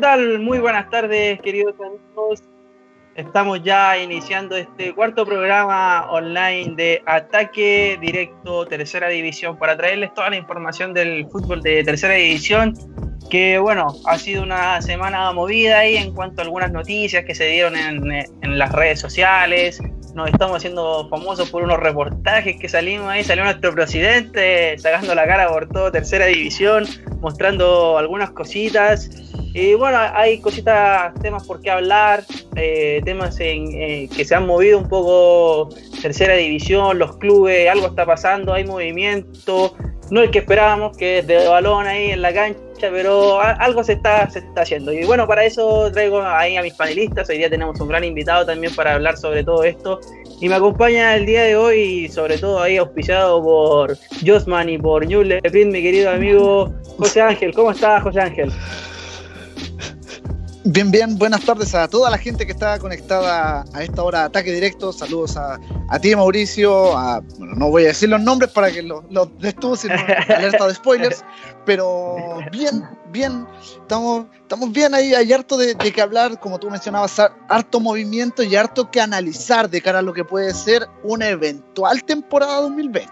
¿Qué tal? Muy buenas tardes, queridos amigos. Estamos ya iniciando este cuarto programa online de Ataque Directo Tercera División para traerles toda la información del fútbol de Tercera División, que bueno, ha sido una semana movida ahí en cuanto a algunas noticias que se dieron en, en las redes sociales, nos estamos haciendo famosos por unos reportajes que salimos ahí, salió nuestro presidente sacando la cara por todo tercera división, mostrando algunas cositas. Y bueno, hay cositas, temas por qué hablar, eh, temas en, eh, que se han movido un poco tercera división, los clubes, algo está pasando, hay movimiento, no el que esperábamos, que es de balón ahí en la cancha pero algo se está, se está haciendo. Y bueno, para eso traigo ahí a mis panelistas. Hoy día tenemos un gran invitado también para hablar sobre todo esto. Y me acompaña el día de hoy, sobre todo ahí auspiciado por Josman y por New mi querido amigo José Ángel. ¿Cómo estás, José Ángel? Bien, bien, buenas tardes a toda la gente que está conectada a esta hora de ataque directo. Saludos a, a ti, Mauricio. A, bueno, no voy a decir los nombres para que los lo sino alerta de spoilers. Pero bien, bien, estamos, estamos bien ahí. Hay harto de, de que hablar, como tú mencionabas, harto movimiento y harto que analizar de cara a lo que puede ser una eventual temporada 2020.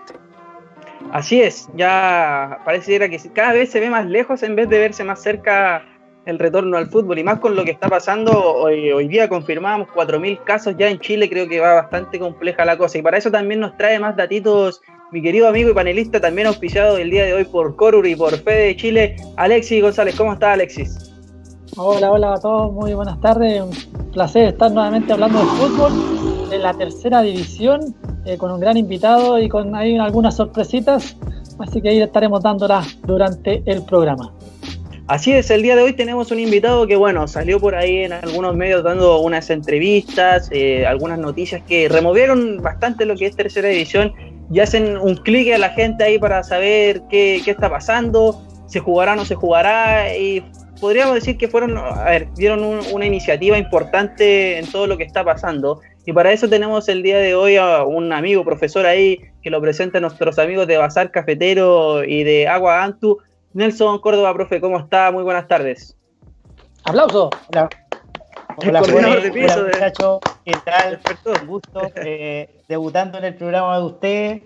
Así es, ya parece que cada vez se ve más lejos en vez de verse más cerca el retorno al fútbol y más con lo que está pasando, hoy, hoy día confirmamos 4.000 casos ya en Chile, creo que va bastante compleja la cosa y para eso también nos trae más datitos mi querido amigo y panelista también auspiciado el día de hoy por Corur y por Fede de Chile, Alexis González. ¿Cómo está Alexis? Hola, hola a todos, muy buenas tardes. Un placer estar nuevamente hablando de fútbol en la tercera división eh, con un gran invitado y con ahí algunas sorpresitas. Así que ahí estaremos dándolas durante el programa. Así es, el día de hoy tenemos un invitado que, bueno, salió por ahí en algunos medios dando unas entrevistas, eh, algunas noticias que removieron bastante lo que es tercera división y hacen un clic a la gente ahí para saber qué, qué, está pasando, se jugará o no se jugará y podríamos decir que fueron, a ver, dieron una iniciativa importante en todo lo que está pasando. Y para eso tenemos el día de hoy a un amigo profesor ahí que lo presenta a nuestros amigos de Bazar Cafetero y de Agua Antu, Nelson Córdoba, profe, ¿cómo está? Muy buenas tardes. ¡Aplauso! Hola. Hola, de hola ¿Qué tal? Un gusto eh, debutando en el programa de ustedes.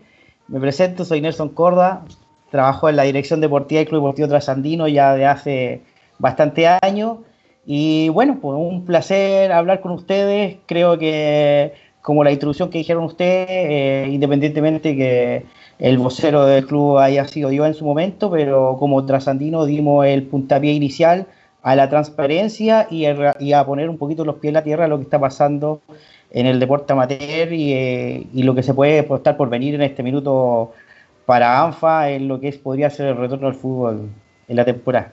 Me presento, soy Nelson Córdoba. Trabajo en la dirección deportiva del Club Deportivo Trasandino ya de hace bastante años. Y bueno, pues un placer hablar con ustedes. Creo que, como la introducción que dijeron ustedes, eh, independientemente que el vocero del club haya sido yo en su momento, pero como trasandino dimos el puntapié inicial a la transparencia y, a poner un poquito los pies en la tierra a lo que está pasando en el deporte amateur y, eh, lo que se puede estar por venir en este minuto para ANFA en lo que es, podría ser el retorno al fútbol en la temporada.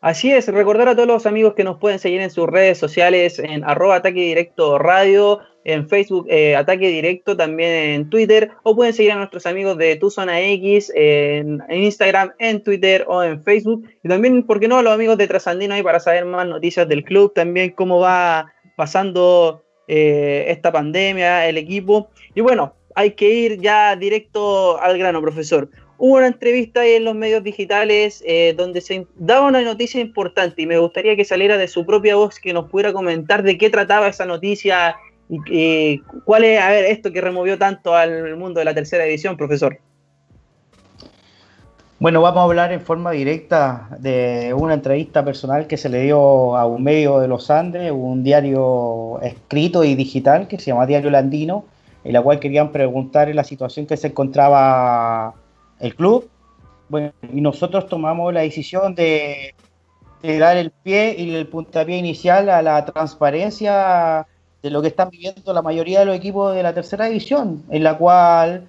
Así es, recordar a todos los amigos que nos pueden seguir en sus redes sociales en arroba ataque directo radio, en Facebook eh, Ataque Directo, también en Twitter, o pueden seguir a nuestros amigos de Tu Zona X en, Instagram, en Twitter o en Facebook. Y también, ¿por qué no?, los amigos de Trasandino ahí para saber más noticias del club, también cómo va pasando eh, esta pandemia, el equipo. Y bueno, hay que ir ya directo al grano, profesor. Hubo una entrevista ahí en los medios digitales eh, donde se daba una noticia importante y me gustaría que saliera de su propia voz, que nos pudiera comentar de qué trataba esa noticia y, cuál es, a ver, esto que removió tanto al mundo de la tercera edición, profesor. Bueno, vamos a hablar en forma directa de una entrevista personal que se le dio a un medio de los Andes, un diario escrito y digital que se llama Diario Landino, en la cual querían preguntar la situación que se encontraba el club. Bueno, y nosotros tomamos la decisión de, dar el pie y el puntapié inicial a la transparencia de lo que están viviendo la mayoría de los equipos de la tercera división, en la cual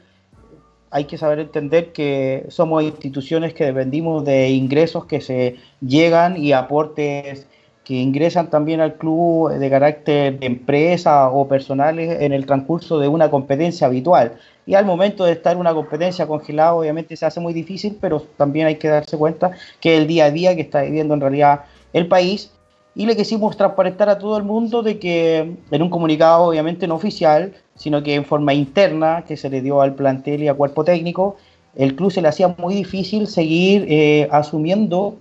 hay que saber entender que somos instituciones que dependimos de ingresos que se llegan y aportes que ingresan también al club de carácter de empresa o personales en el transcurso de una competencia habitual. Y al momento de estar una competencia congelada, obviamente se hace muy difícil, pero también hay que darse cuenta que el día a día que está viviendo en realidad el país. Y le quisimos transparentar a todo el mundo de que en un comunicado obviamente no oficial, sino que en forma interna que se le dio al plantel y al cuerpo técnico, el club se le hacía muy difícil seguir eh, asumiendo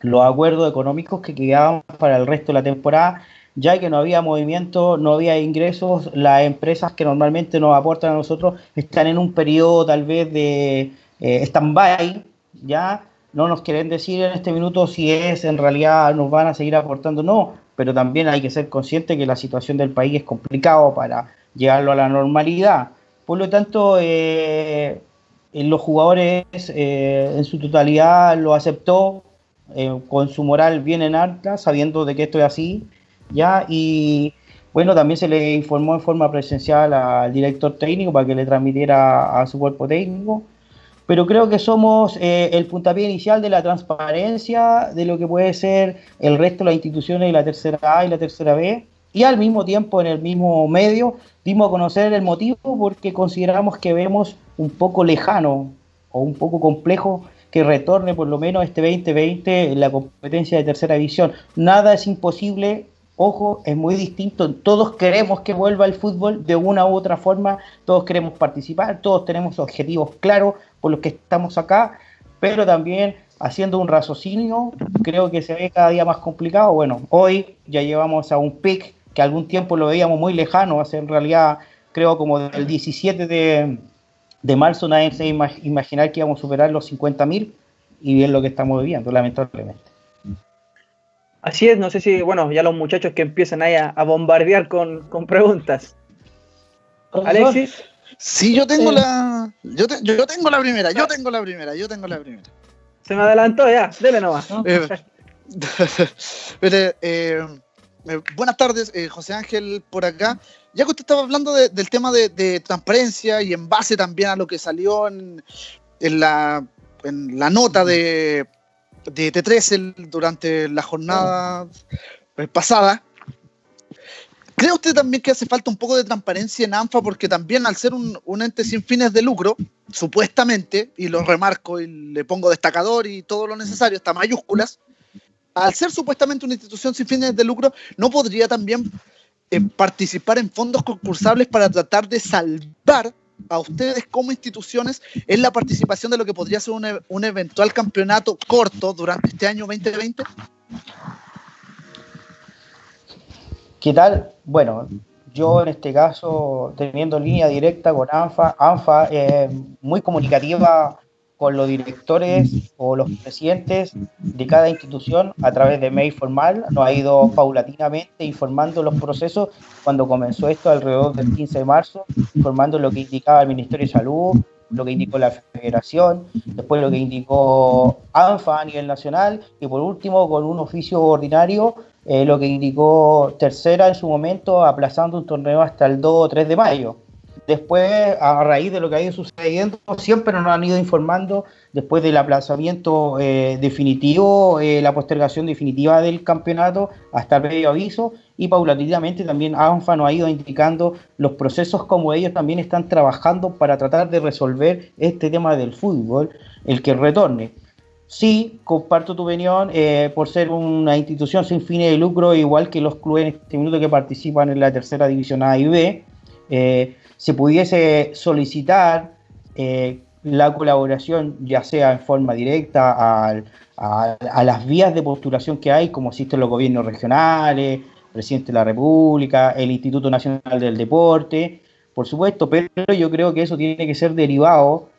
los acuerdos económicos que quedaban para el resto de la temporada, ya que no había movimiento, no había ingresos, las empresas que normalmente nos aportan a nosotros están en un periodo tal vez de eh, stand-by, ya no nos quieren decir en este minuto si es en realidad nos van a seguir aportando o no, pero también hay que ser consciente que la situación del país es complicado para llevarlo a la normalidad. Por lo tanto, eh, los jugadores eh, en su totalidad lo aceptó eh, con su moral bien en alta, sabiendo de que esto es así, ya, y bueno, también se le informó en forma presencial al director técnico para que le transmitiera a su cuerpo técnico, pero creo que somos eh, el puntapié inicial de la transparencia de lo que puede ser el resto de las instituciones de la tercera A y la tercera B, y al mismo tiempo en el mismo medio dimos a conocer el motivo porque consideramos que vemos un poco lejano o un poco complejo que retorne por lo menos este 2020 en la competencia de tercera división. Nada es imposible, ojo, es muy distinto. Todos queremos que vuelva el fútbol de una u otra forma, todos queremos participar, todos tenemos objetivos claros por los que estamos acá, pero también haciendo un raciocinio, creo que se ve cada día más complicado. Bueno, hoy ya llevamos a un pic que algún tiempo lo veíamos muy lejano, hace en realidad creo como del 17 de, de marzo nadie se iba a imaginar que íbamos a superar los 50.000 y bien lo que estamos viviendo, lamentablemente. Así es, no sé si, bueno, ya los muchachos que empiezan ahí a, bombardear con, con, preguntas. Alexis. Sí, yo tengo la. Yo, yo, tengo la primera, yo tengo la primera, yo tengo la primera. Se me adelantó ya, dele nomás. Eh, eh, eh, buenas tardes, eh, José Ángel, por acá. Ya que usted estaba hablando del tema de, transparencia y en base también a lo que salió en, la, nota de, de T3 durante la jornada eh, pasada, ¿cree usted también que hace falta un poco de transparencia en ANFA? Porque también al ser un, un ente sin fines de lucro, supuestamente, y lo remarco y le pongo destacador y todo lo necesario, hasta mayúsculas, al ser supuestamente una institución sin fines de lucro, ¿no podría también eh, participar en fondos concursables para tratar de salvar a ustedes como instituciones en la participación de lo que podría ser un, e-, un eventual campeonato corto durante este año 2020? ¿Qué tal? Bueno, yo en este caso, teniendo línea directa con ANFA, ANFA es muy comunicativa con los directores o los presidentes de cada institución a través de mail formal. Nos ha ido paulatinamente informando los procesos cuando comenzó esto alrededor del 15 de marzo, informando lo que indicaba el Ministerio de Salud, lo que indicó la Federación, después lo que indicó ANFA a nivel nacional y por último con un oficio ordinario eh, lo que indicó Tercera en su momento aplazando un torneo hasta el 2 o 3 de mayo. Después, a raíz de lo que ha ido sucediendo, siempre nos han ido informando después del aplazamiento eh, definitivo, eh, la postergación definitiva del campeonato hasta el previo aviso y paulatinamente también ANFA nos ha ido indicando los procesos como ellos también están trabajando para tratar de resolver este tema del fútbol, el que retorne. Sí, comparto tu opinión, eh, por ser una institución sin fines de lucro, igual que los clubes en este minuto que participan en la tercera división A y B se pudiese solicitar eh, la colaboración, ya sea en forma directa a, las vías de postulación que hay, como existen los gobiernos regionales, presidente de la República, el Instituto Nacional del Deporte, por supuesto, pero yo creo que eso tiene que ser derivado,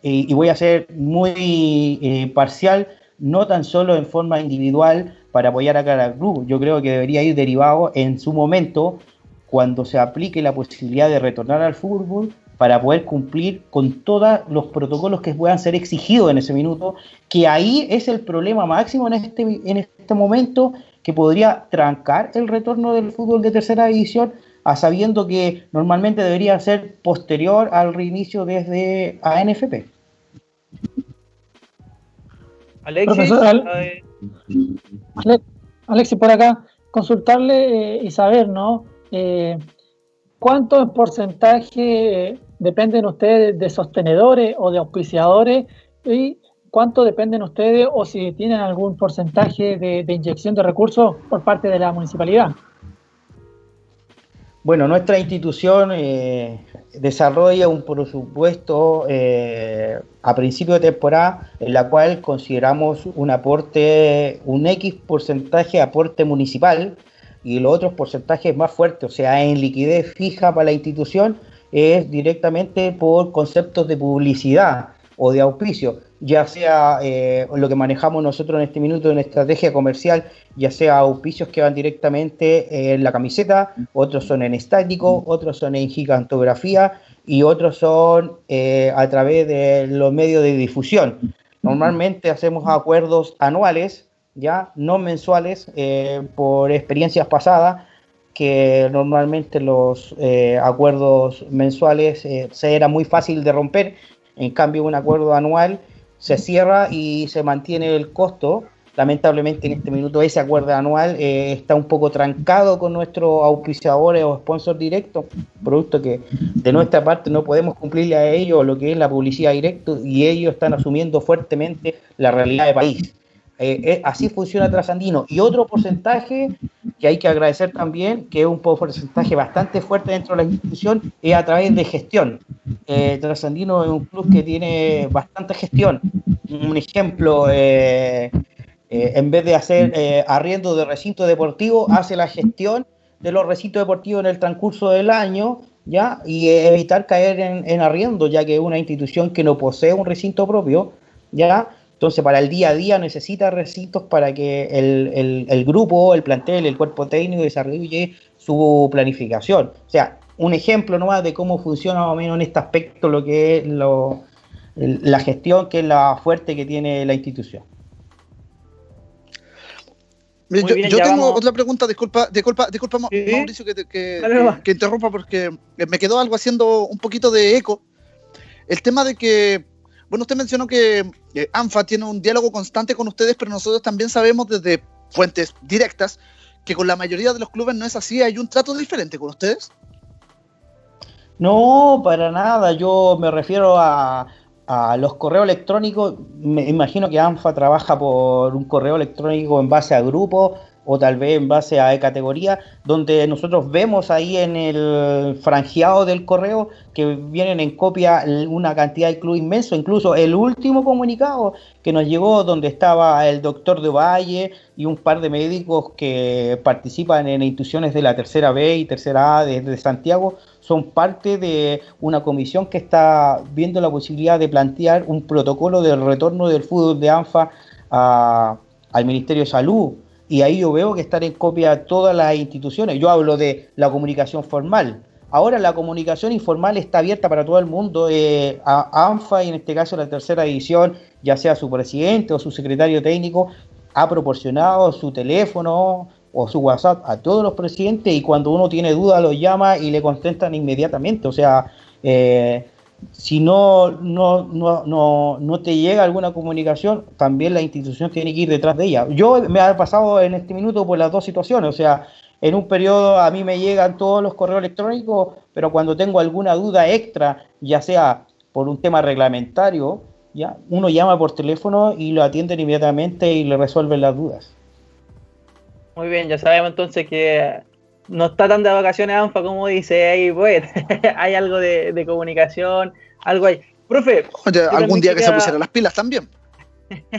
y voy a ser muy eh, parcial, no tan solo en forma individual para apoyar a cada club, yo creo que debería ir derivado en su momento cuando se aplique la posibilidad de retornar al fútbol para poder cumplir con todos los protocolos que puedan ser exigidos en ese minuto, que ahí es el problema máximo en este, en este momento que podría trancar el retorno del fútbol de tercera división, a sabiendo que normalmente debería ser posterior al reinicio desde ANFP. Alexis, Alexis, por acá, consultarle eh, y saber, ¿no? Eh, ¿cuánto en porcentaje dependen ustedes de sostenedores o de auspiciadores? ¿Y cuánto dependen ustedes o si tienen algún porcentaje de, inyección de recursos por parte de la municipalidad? Bueno, nuestra institución eh, desarrolla un presupuesto eh, a principio de temporada en la cual consideramos un aporte, un X porcentaje de aporte municipal y los otros porcentajes más fuertes, o sea, en liquidez fija para la institución, es directamente por conceptos de publicidad o de auspicio, ya sea eh, lo que manejamos nosotros en este minuto en estrategia comercial, ya sea auspicios que van directamente en la camiseta, otros son en estático, otros son en gigantografía y otros son eh, a través de los medios de difusión. Normalmente hacemos acuerdos anuales, ya no mensuales, eh, por experiencias pasadas, que normalmente los acuerdos mensuales se era muy fácil de romper en cambio, un acuerdo anual se cierra y se mantiene el costo. Lamentablemente en este minuto ese acuerdo anual eh, está un poco trancado con nuestros auspiciadores o sponsors directos, producto que de nuestra parte no podemos cumplirle a ellos lo que es la publicidad directa y ellos están asumiendo fuertemente la realidad del país. Eh, eh, así funciona Trasandino. Y otro porcentaje que hay que agradecer también, que es un porcentaje bastante fuerte dentro de la institución, es a través de gestión. Eh, Trasandino es un club que tiene bastante gestión. Un ejemplo, en vez de hacer arriendo de recinto deportivo, hace la gestión de los recintos deportivos en el transcurso del año, ¿ya? Y evitar caer en, en arriendo, ya que es una institución que no posee un recinto propio, ¿ya? Entonces, para el día a día necesita recintos para que el, grupo, el plantel, el cuerpo técnico desarrolle su planificación. O sea, un ejemplo nomás de cómo funciona más o menos en este aspecto lo que es la gestión, que es la fuerte que tiene la institución. Yo, tengo otra pregunta, disculpa, disculpa, disculpa Mauricio que, que interrumpa porque me quedó algo haciendo un poquito de eco. El tema de que bueno, usted mencionó que ANFA tiene un diálogo constante con ustedes, pero nosotros también sabemos desde fuentes directas que con la mayoría de los clubes no es así, hay un trato diferente con ustedes. No, para nada, yo me refiero a, a los correos electrónicos, me imagino que ANFA trabaja por un correo electrónico en base a grupos o tal vez en base a categoría, donde nosotros vemos ahí en el franjeado del correo que vienen en copia una cantidad de club inmenso, incluso el último comunicado que nos llegó donde estaba el doctor de Valle y un par de médicos que participan en instituciones de la tercera B y tercera A de, Santiago, son parte de una comisión que está viendo la posibilidad de plantear un protocolo del retorno del fútbol de ANFA al Ministerio de Salud y ahí yo veo que están en copia todas las instituciones. Yo hablo de la comunicación formal. Ahora la comunicación informal está abierta para todo el mundo. Eh, a ANFA, y en este caso la tercera edición, ya sea su presidente o su secretario técnico, ha proporcionado su teléfono o su WhatsApp a todos los presidentes y cuando uno tiene duda los llama y le contestan inmediatamente. O sea, eh, si no, no, no, no, te llega alguna comunicación, también la institución tiene que ir detrás de ella. Yo me ha pasado en este minuto por las dos situaciones, o sea, en un periodo a mí me llegan todos los correos electrónicos, pero cuando tengo alguna duda extra, ya sea por un tema reglamentario, ya uno llama por teléfono y lo atienden inmediatamente y le resuelven las dudas. Muy bien, ya sabemos entonces que no está tan de vacaciones ANFA como dice ahí, pues. hay algo de, comunicación, algo ahí. Profe. algún día que se pusieran las pilas también.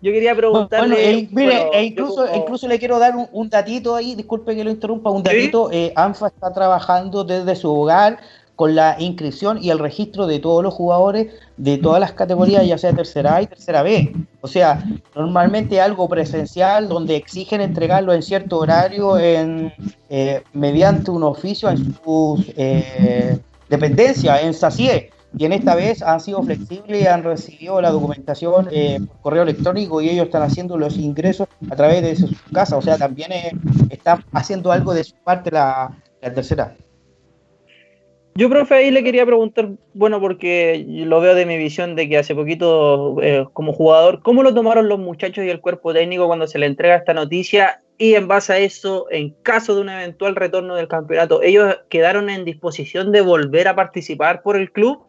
yo quería preguntarle. Eh, mire, e incluso, incluso le quiero dar un, datito ahí, disculpe que lo interrumpa, un datito. Eh, ANFA está trabajando desde su hogar con la inscripción y el registro de todos los jugadores de todas las categorías, ya sea tercera A y tercera B. O sea, normalmente algo presencial donde exigen entregarlo en cierto horario en, eh, mediante un oficio en sus eh, dependencias, en SACIE. Y en esta vez han sido flexibles han recibido la documentación eh, por correo electrónico y ellos están haciendo los ingresos a través de su casa. O sea, también están haciendo algo de su parte la, la tercera. Yo, profe, ahí le quería preguntar, bueno, porque lo veo de mi visión de que hace poquito, eh, como jugador, ¿cómo lo tomaron los muchachos y el cuerpo técnico cuando se le entrega esta noticia? Y en base a eso, en caso de un eventual retorno del campeonato, ¿ellos quedaron en disposición de volver a participar por el club?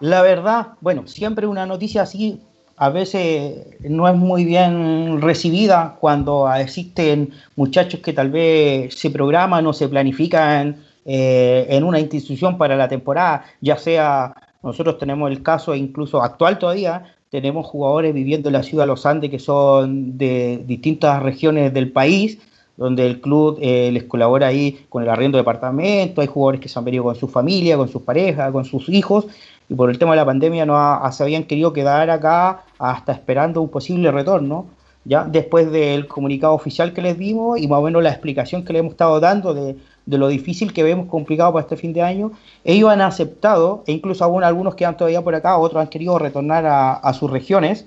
La verdad, bueno, siempre una noticia así a veces no es muy bien recibida cuando existen muchachos que tal vez se programan o se planifican eh, en una institución para la temporada, ya sea, nosotros tenemos el caso incluso actual todavía, tenemos jugadores viviendo en la ciudad de Los Andes que son de distintas regiones del país, donde el club eh, les colabora ahí con el arriendo de departamento, hay jugadores que se han venido con su familia, con sus parejas, con sus hijos, y por el tema de la pandemia no se habían querido quedar acá hasta esperando un posible retorno, ya después del comunicado oficial que les dimos y más o menos la explicación que le hemos estado dando de, lo difícil que vemos complicado para este fin de año, ellos han aceptado, e incluso aún algunos quedan todavía por acá, otros han querido retornar a, sus regiones,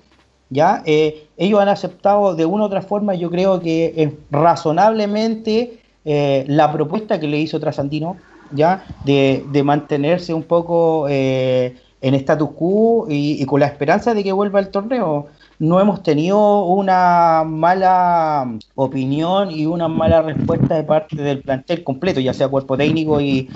¿ya? Eh, ellos han aceptado de una u otra forma, yo creo que razonablemente eh, la propuesta que le hizo Trasandino, ¿ya? De, mantenerse un poco eh, en status quo y, con la esperanza de que vuelva el torneo. No hemos tenido una mala opinión y una mala respuesta de parte del plantel completo, ya sea cuerpo técnico y,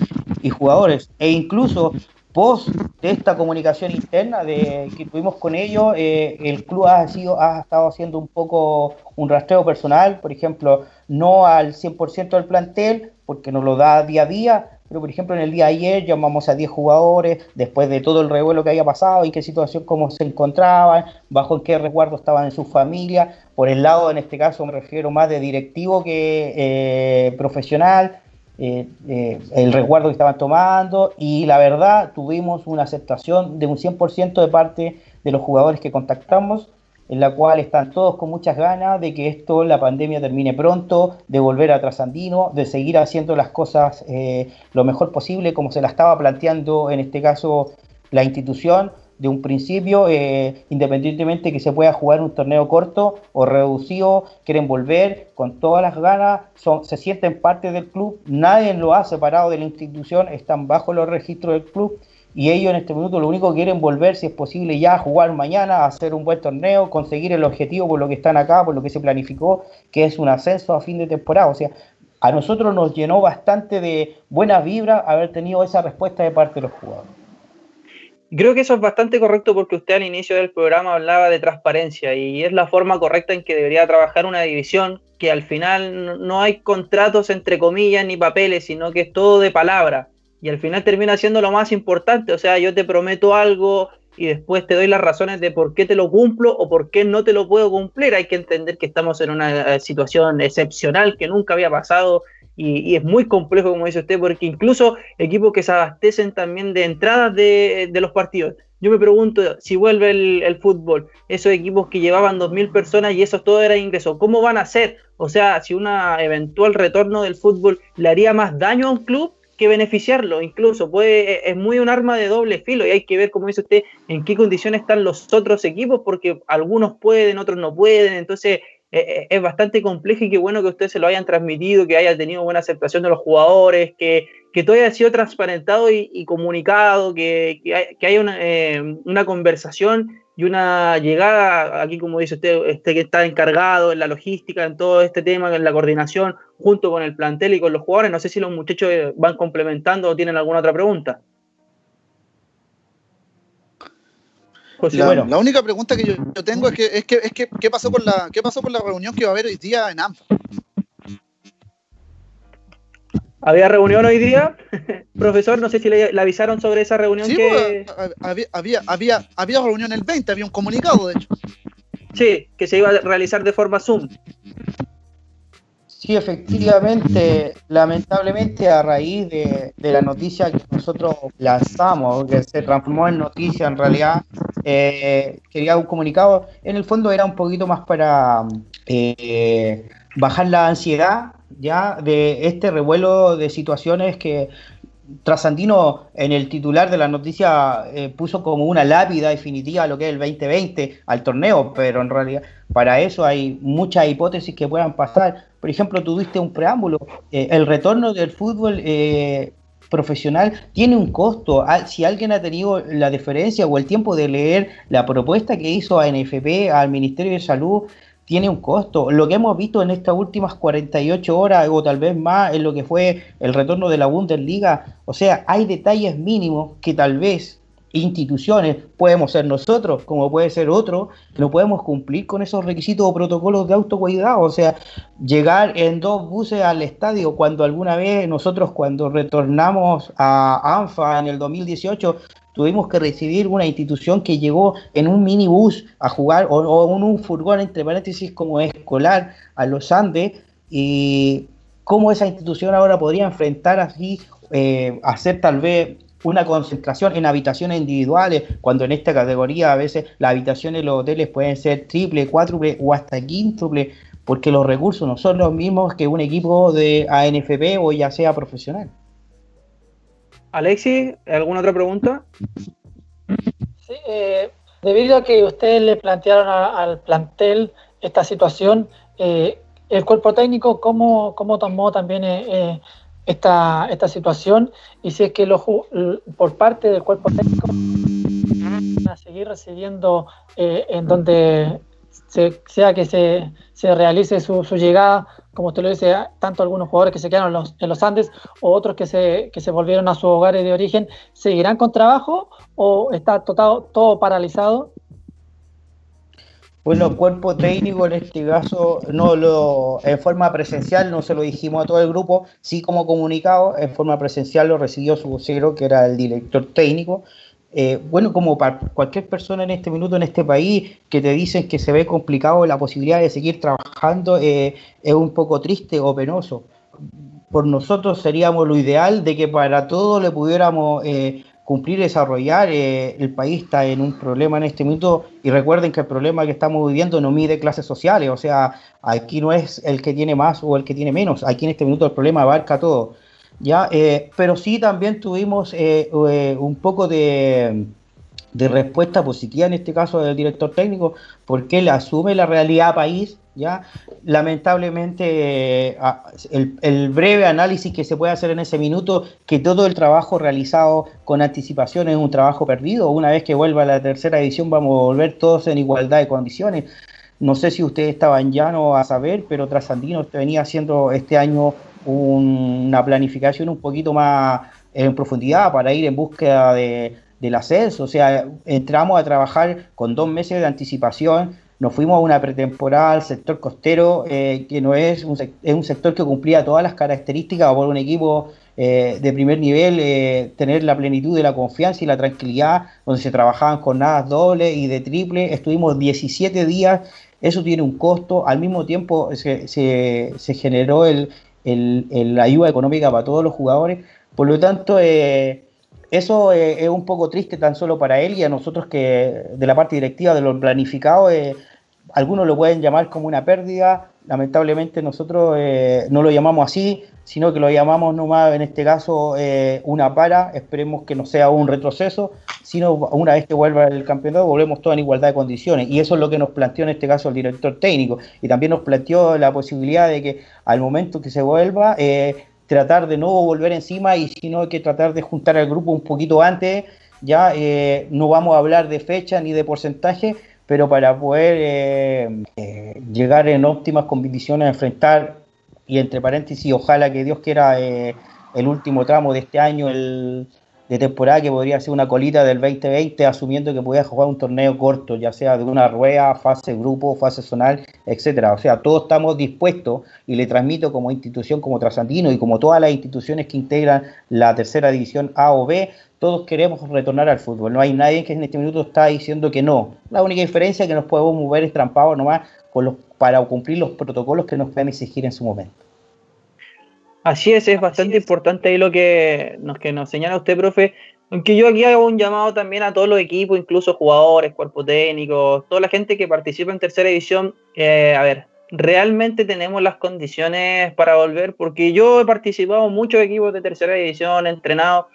jugadores. E incluso post de esta comunicación interna de que tuvimos con ellos, eh, el club ha, sido, ha estado haciendo un poco un rastreo personal, por ejemplo, no al 100% del plantel, porque nos lo da día a día, pero por ejemplo en el día de ayer llamamos a 10 jugadores, después de todo el revuelo que había pasado, en qué situación, cómo se encontraban, bajo qué resguardo estaban en su familia, por el lado en este caso me refiero más de directivo que eh, profesional, eh, eh, el resguardo que estaban tomando. Y la verdad tuvimos una aceptación de un 100% de parte de los jugadores que contactamos en la cual están todos con muchas ganas de que esto, la pandemia termine pronto, de volver a Trasandino, de seguir haciendo las cosas eh, lo mejor posible como se la estaba planteando en este caso la institución de un principio, eh, independientemente que se pueda jugar un torneo corto o reducido, quieren volver con todas las ganas, son, se sienten parte del club, nadie lo ha separado de la institución, están bajo los registros del club y ellos en este minuto lo único que quieren volver, si es posible, ya a jugar mañana, hacer un buen torneo, conseguir el objetivo por lo que están acá, por lo que se planificó, que es un ascenso a fin de temporada. O sea, a nosotros nos llenó bastante de buena vibra haber tenido esa respuesta de parte de los jugadores. Creo que eso es bastante correcto porque usted al inicio del programa hablaba de transparencia y es la forma correcta en que debería trabajar una división, que al final no hay contratos entre comillas ni papeles, sino que es todo de palabra y al final termina siendo lo más importante. O sea, yo te prometo algo y después te doy las razones de por qué te lo cumplo o por qué no te lo puedo cumplir. Hay que entender que estamos en una eh, situación excepcional que nunca había pasado y, es muy complejo, como dice usted, porque incluso equipos que se abastecen también de entradas de, los partidos. Yo me pregunto, si vuelve el, el, fútbol, esos equipos que llevaban 2.000 personas y eso todo era ingreso, ¿cómo van a ser? O sea, si un eventual retorno del fútbol le haría más daño a un club que beneficiarlo, incluso puede, es muy un arma de doble filo y hay que ver, como dice usted, en qué condiciones están los otros equipos, porque algunos pueden, otros no pueden, entonces eh, eh, es bastante complejo y qué bueno que ustedes se lo hayan transmitido, que haya tenido buena aceptación de los jugadores, que, que todo haya sido transparentado y, comunicado, que, que, haya una, eh, una conversación y una llegada, aquí como dice usted, este que está encargado en la logística, en todo este tema, en la coordinación, junto con el plantel y con los jugadores. No sé si los muchachos van complementando o tienen alguna otra pregunta. la, única pregunta que yo, tengo es que, es que, es que ¿qué pasó con la qué pasó con la reunión que va a haber hoy día en ANFA? ¿Había reunión hoy día? Profesor, no sé si le, avisaron sobre esa reunión sí, que... Pues, había, había, había, había reunión el 20, había un comunicado, de hecho. Sí, que se iba a realizar de forma Zoom. Sí, efectivamente, lamentablemente a raíz de, la noticia que nosotros lanzamos, que se transformó en noticia en realidad, eh, quería un comunicado, en el fondo era un poquito más para eh, bajar la ansiedad ya de este revuelo de situaciones que Trasandino en el titular de la noticia eh, puso como una lápida definitiva lo que es el 2020 al torneo, pero en realidad para eso hay muchas hipótesis que puedan pasar. Por ejemplo, tuviste un preámbulo, eh, el retorno del fútbol eh, profesional tiene un costo. Ah, si alguien ha tenido la deferencia o el tiempo de leer la propuesta que hizo a NFP, al Ministerio de Salud, tiene un costo. Lo que hemos visto en estas últimas 48 horas o tal vez más en lo que fue el retorno de la Bundesliga, o sea, hay detalles mínimos que tal vez instituciones, podemos ser nosotros, como puede ser otro, no podemos cumplir con esos requisitos o protocolos de autocuidado. O sea, llegar en dos buses al estadio, cuando alguna vez nosotros, cuando retornamos a ANFA en el 2018, tuvimos que recibir una institución que llegó en un minibús a jugar, o, en un furgón, entre paréntesis, como escolar a los Andes, y cómo esa institución ahora podría enfrentar así, eh, hacer tal vez una concentración en habitaciones individuales, cuando en esta categoría a veces las habitaciones de los hoteles pueden ser triple, cuádruple o hasta quíntuple, porque los recursos no son los mismos que un equipo de ANFP o ya sea profesional. Alexi, ¿alguna otra pregunta? Sí, eh, debido a que ustedes le plantearon al plantel esta situación, eh, el cuerpo técnico, ¿cómo, cómo tomó también eh, esta, esta situación y si es que lo, por parte del cuerpo técnico van a seguir recibiendo eh, en donde sea que se, se realice su, su, llegada, como usted lo dice, tanto algunos jugadores que se quedaron en los, en los Andes o otros que se, que se volvieron a sus hogares de origen, ¿seguirán con trabajo o está todo, todo paralizado? Bueno, cuerpo técnico en este caso, no lo, en forma presencial no se lo dijimos a todo el grupo, sí como comunicado, en forma presencial lo recibió su vocero, que era el director técnico. Eh, bueno, como para cualquier persona en este minuto, en este país, que te dicen que se ve complicado la posibilidad de seguir trabajando, eh, es un poco triste o penoso. Por nosotros seríamos lo ideal de que para todo le pudiéramos... Eh, cumplir y desarrollar. El país está en un problema en este minuto y recuerden que el problema que estamos viviendo no mide clases sociales, o sea, aquí no es el que tiene más o el que tiene menos, aquí en este minuto el problema abarca todo. ¿Ya? Eh, pero sí también tuvimos eh, un poco de, respuesta positiva en este caso del director técnico, porque él asume la realidad país ¿ya? Lamentablemente, el, breve análisis que se puede hacer en ese minuto, que todo el trabajo realizado con anticipación es un trabajo perdido. Una vez que vuelva a la tercera edición, vamos a volver todos en igualdad de condiciones. No sé si ustedes estaban ya no a saber, pero Trasandino venía haciendo este año una planificación un poquito más en profundidad para ir en búsqueda de, del ascenso. O sea, entramos a trabajar con dos meses de anticipación nos fuimos a una pretemporada al sector costero, eh, que no es un, es un sector que cumplía todas las características por un equipo eh, de primer nivel, eh, tener la plenitud de la confianza y la tranquilidad, donde se trabajaban jornadas doble y de triple. Estuvimos 17 días, eso tiene un costo, al mismo tiempo se, se, generó el, el, la ayuda económica para todos los jugadores, por lo tanto... Eso es un poco triste tan solo para él y a nosotros que de la parte directiva de lo planificado algunos lo pueden llamar como una pérdida, lamentablemente nosotros eh, no lo llamamos así, sino que lo llamamos nomás en este caso eh, una para, esperemos que no sea un retroceso, sino una vez que vuelva el campeonato volvemos todos en igualdad de condiciones. Y eso es lo que nos planteó en este caso el director técnico. Y también nos planteó la posibilidad de que al momento que se vuelva eh, tratar de no volver encima y sino que tratar de juntar al grupo un poquito antes, ya no vamos a hablar de fecha ni de porcentaje, pero para poder eh, eh, llegar en óptimas condiciones a enfrentar, y entre paréntesis, ojalá que Dios quiera eh, el último tramo de este año el, de temporada, que podría ser una colita del 2020, asumiendo que podía jugar un torneo corto, ya sea de una rueda, fase grupo, fase zonal, etcétera. O sea, todos estamos dispuestos, y le transmito como institución, como Trasandino y como todas las instituciones que integran la tercera división A o B, todos queremos retornar al fútbol. No hay nadie que en este minuto está diciendo que no. La única diferencia es que nos podemos mover estrampados nomás con los, para cumplir los protocolos que nos pueden exigir en su momento. Así es, es bastante importante ahí lo que nos, que nos señala usted, profe. Aunque yo aquí hago un llamado también a todos los equipos, incluso jugadores, cuerpos técnicos, toda la gente que participa en tercera división. Eh, a ver, realmente tenemos las condiciones para volver, porque yo he participado en muchos equipos de tercera división, entrenado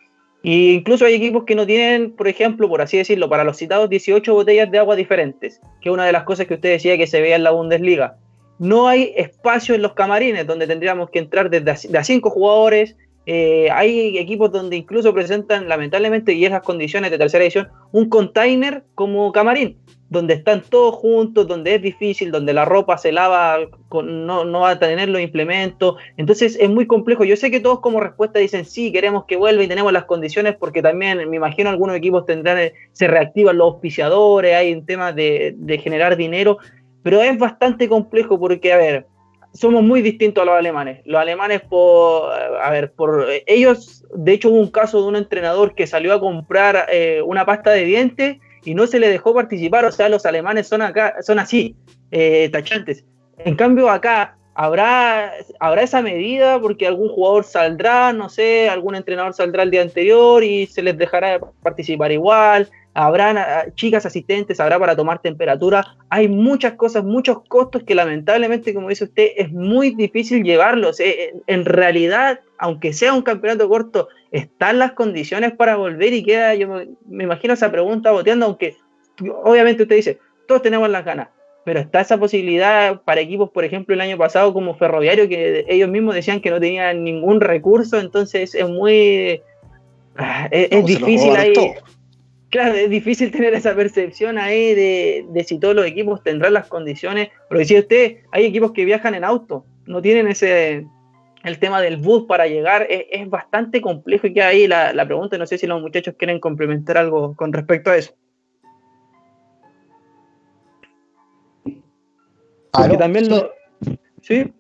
y incluso hay equipos que no tienen, por ejemplo, por así decirlo, para los citados 18 botellas de agua diferentes, que es una de las cosas que usted decía que se veía en la Bundesliga. No hay espacio en los camarines donde tendríamos que entrar desde a, cinco jugadores. Eh, hay equipos donde incluso presentan, lamentablemente, y esas condiciones de tercera edición, un container como camarín. Donde están todos juntos, donde es difícil, donde la ropa se lava, con, no, no va a tener los implementos. Entonces es muy complejo. Yo sé que todos como respuesta dicen, sí, queremos que vuelva y tenemos las condiciones, porque también me imagino algunos equipos tendrán, eh, se reactivan los auspiciadores, hay un tema de, de generar dinero, pero es bastante complejo porque, a ver, somos muy distintos a los alemanes. Los alemanes, por, a ver, por ellos, de hecho hubo un caso de un entrenador que salió a comprar eh, una pasta de dientes y no se le dejó participar. O sea, los alemanes son acá, son así, eh, tachantes. En cambio, acá habrá, habrá esa medida porque algún jugador saldrá, no sé, algún entrenador saldrá el día anterior y se les dejará participar igual. Habrá chicas asistentes, habrá para tomar temperatura. Hay muchas cosas, muchos costos que lamentablemente, como dice usted, es muy difícil llevarlos. Eh, en realidad, aunque sea un campeonato corto, están las condiciones para volver y queda, yo me, imagino esa pregunta boteando, aunque obviamente usted dice, todos tenemos las ganas, pero está esa posibilidad para equipos, por ejemplo, el año pasado como Ferroviario, que ellos mismos decían que no tenían ningún recurso, entonces es muy... Ah, es, difícil ahí... Claro, es difícil tener esa percepción ahí de, de, si todos los equipos tendrán las condiciones, porque si usted, hay equipos que viajan en auto, no tienen ese, el tema del bus para llegar es, bastante complejo y que ahí la, la, pregunta, no sé si los muchachos quieren complementar algo con respecto a eso. Porque también lo... ¿Sí?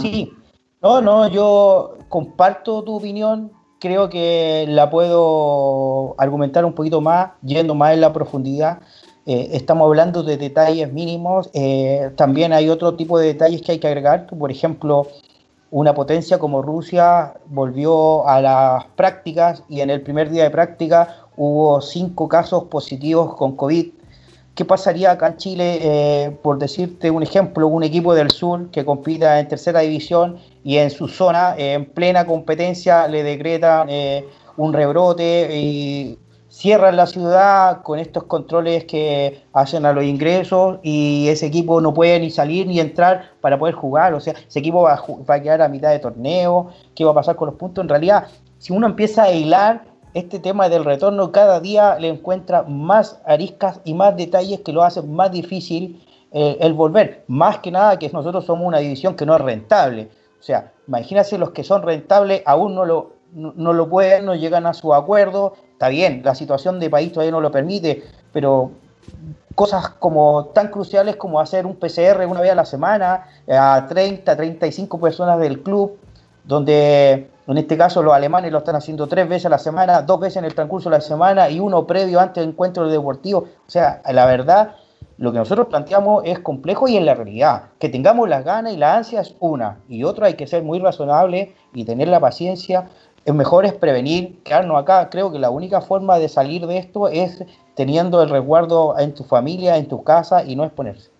Sí, no, no, yo comparto tu opinión, creo que la puedo argumentar un poquito más, yendo más en la profundidad. Eh, estamos hablando de detalles mínimos, eh, también hay otro tipo de detalles que hay que agregar, por ejemplo, una potencia como Rusia volvió a las prácticas y en el primer día de práctica hubo cinco casos positivos con COVID. ¿Qué pasaría acá en Chile, eh, por decirte un ejemplo, un equipo del sur que compita en tercera división y en su zona, en plena competencia, le decretan eh, un rebrote y cierran la ciudad con estos controles que hacen a los ingresos y ese equipo no puede ni salir ni entrar para poder jugar. O sea, ese equipo va a, quedar a mitad de torneo. ¿Qué va a pasar con los puntos? En realidad, si uno empieza a hilar este tema del retorno, cada día le encuentra más ariscas y más detalles que lo hacen más difícil eh, el volver. Más que nada que nosotros somos una división que no es rentable. O sea, imagínense los que son rentables aún no lo, no lo pueden, no llegan a su acuerdo, está bien, la situación de país todavía no lo permite, pero cosas como tan cruciales como hacer un PCR una vez a la semana a 30, 35 personas del club, donde en este caso los alemanes lo están haciendo tres veces a la semana, dos veces en el transcurso de la semana y uno previo antes del encuentro deportivo. O sea, la verdad, lo que nosotros planteamos es complejo y en la realidad, que tengamos las ganas y la ansia es una, y otra hay que ser muy razonable y tener la paciencia es mejor es prevenir, quedarnos acá. Creo que la única forma de salir de esto es teniendo el resguardo en tu familia, en tu casa y no exponerse.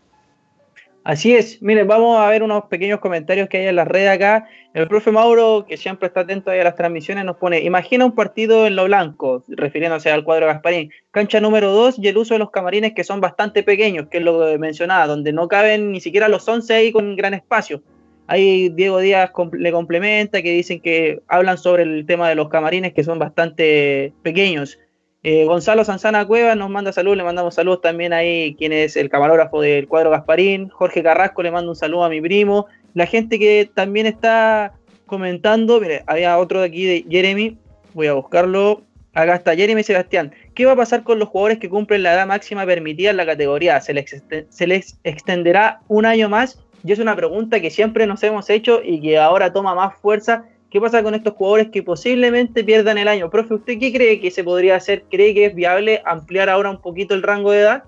Así es, miren, vamos a ver unos pequeños comentarios que hay en la red acá. El profe Mauro, que siempre está atento a las transmisiones, nos pone, imagina un partido en lo blanco, refiriéndose al cuadro Gasparín, cancha número 2 y el uso de los camarines que son bastante pequeños, que es lo que mencionaba, donde no caben ni siquiera los 11 ahí con gran espacio. Ahí Diego Díaz le complementa, que dicen que hablan sobre el tema de los camarines que son bastante pequeños. Eh, Gonzalo Sanzana Cueva nos manda saludos, le mandamos saludos también ahí, quien es el camarógrafo del cuadro Gasparín. Jorge Carrasco le manda un saludo a mi primo. La gente que también está comentando, mire, había otro de aquí de Jeremy, voy a buscarlo. Acá está Jeremy Sebastián. ¿Qué va a pasar con los jugadores que cumplen la edad máxima permitida en la categoría? ¿Se les, se les extenderá un año más y es una pregunta que siempre nos hemos hecho y que ahora toma más fuerza. ¿Qué pasa con estos jugadores que posiblemente pierdan el año? Profe, ¿usted qué cree que se podría hacer? ¿Cree que es viable ampliar ahora un poquito el rango de edad?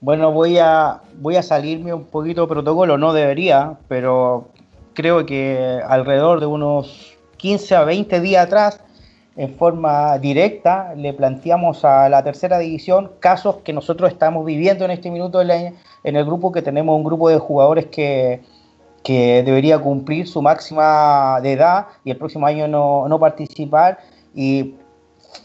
Bueno, voy a, voy a salirme un poquito de protocolo, no debería, pero creo que alrededor de unos 15 a 20 días atrás, en forma directa, le planteamos a la tercera división casos que nosotros estamos viviendo en este minuto en el grupo que tenemos un grupo de jugadores que, debería cumplir su máxima de edad y el próximo año no, participar. Y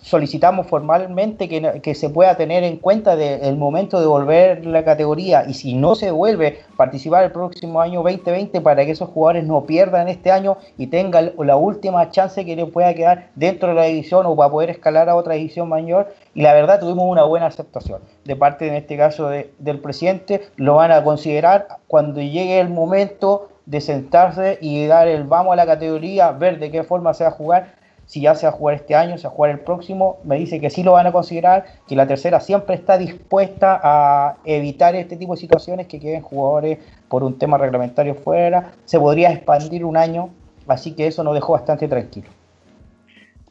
solicitamos formalmente que, que, se pueda tener en cuenta el momento de volver la categoría. Y si no se vuelve participar el próximo año 2020 para que esos jugadores no pierdan este año y tengan la última chance que le pueda quedar dentro de la división o para poder escalar a otra división mayor. Y la verdad tuvimos una buena aceptación de parte en este caso del presidente. Lo van a considerar cuando llegue el momento de sentarse y dar el vamos a la categoría, ver de qué forma se va a jugar si ya se va a jugar este año, se va a jugar el próximo, me dice que sí lo van a considerar, que la tercera siempre está dispuesta a evitar este tipo de situaciones, que queden jugadores por un tema reglamentario fuera, se podría expandir un año, así que eso nos dejó bastante tranquilo.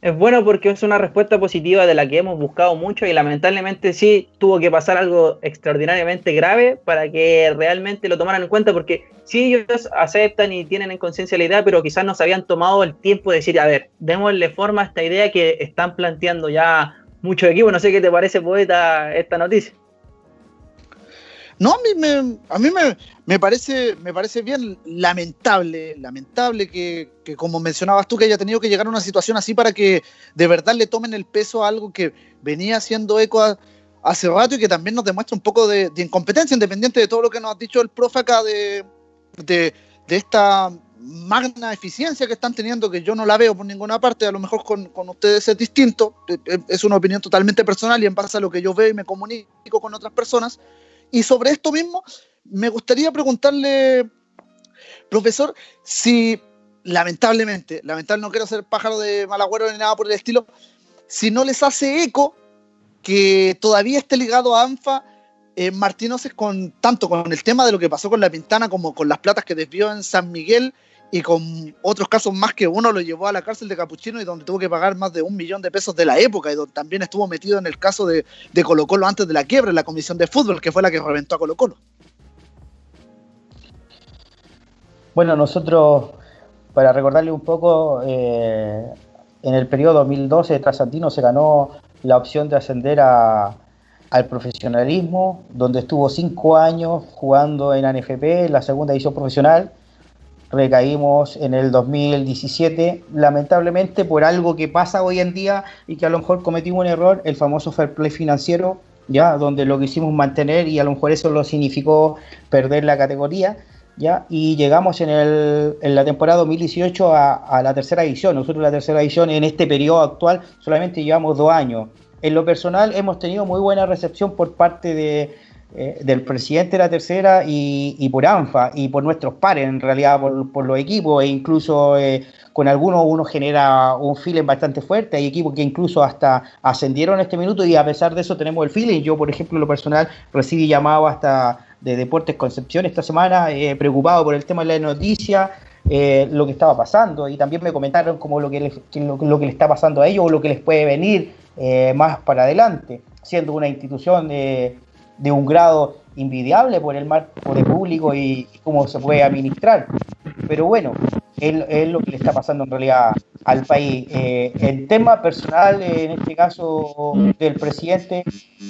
Es bueno porque es una respuesta positiva de la que hemos buscado mucho y lamentablemente sí tuvo que pasar algo extraordinariamente grave para que realmente lo tomaran en cuenta porque sí ellos aceptan y tienen en conciencia la idea, pero quizás no se habían tomado el tiempo de decir, a ver, démosle forma a esta idea que están planteando ya muchos equipos. No sé qué te parece, poeta, esta noticia. No, a mí me, a mí me, parece, me parece bien lamentable, lamentable que, como mencionabas tú, que haya tenido que llegar a una situación así para que de verdad le tomen el peso a algo que venía haciendo eco hace rato y que también nos demuestra un poco de, incompetencia, independiente de todo lo que nos ha dicho el profe acá de, de, esta magna eficiencia que están teniendo, que yo no la veo por ninguna parte, a lo mejor con, con, ustedes es distinto, es una opinión totalmente personal y en base a lo que yo veo y me comunico con otras personas, y sobre esto mismo, me gustaría preguntarle, profesor, si lamentablemente, lamentablemente no quiero ser pájaro de malagüero ni nada por el estilo, si no les hace eco que todavía esté ligado a ANFA eh, con tanto con el tema de lo que pasó con la Pintana como con las platas que desvió en San Miguel y con otros casos más que uno lo llevó a la cárcel de Capuchino y donde tuvo que pagar más de un millón de pesos de la época y donde también estuvo metido en el caso de, de Colo Colo antes de la quiebra en la comisión de fútbol, que fue la que reventó a Colo Colo. Bueno, nosotros, para recordarle un poco, eh, en el periodo 2012 Trasantino se ganó la opción de ascender a, al profesionalismo, donde estuvo cinco años jugando en ANFP, la segunda edición profesional, recaímos en el 2017, lamentablemente por algo que pasa hoy en día y que a lo mejor cometimos un error, el famoso fair play financiero, ya donde lo quisimos mantener y a lo mejor eso lo significó perder la categoría, ya y llegamos en, el, en la temporada 2018 a, la tercera edición. Nosotros la tercera edición en este periodo actual solamente llevamos dos años. En lo personal hemos tenido muy buena recepción por parte de, eh, del presidente de la tercera y, por ANFA y por nuestros pares, en realidad por, los equipos, e incluso eh, con algunos uno genera un feeling bastante fuerte. Hay equipos que incluso hasta ascendieron este minuto y a pesar de eso tenemos el feeling. Yo, por ejemplo, lo personal, recibí llamado hasta de Deportes Concepción esta semana, eh, preocupado por el tema de la noticia. lo que estaba pasando y también me comentaron como lo que, lo, lo, que le está pasando a ellos o lo que les puede venir más para adelante, siendo una institución de un grado invidiable por el marco de público y, cómo se puede administrar. Pero bueno, es, lo que le está pasando en realidad al país. Eh, el tema personal, en este caso del presidente,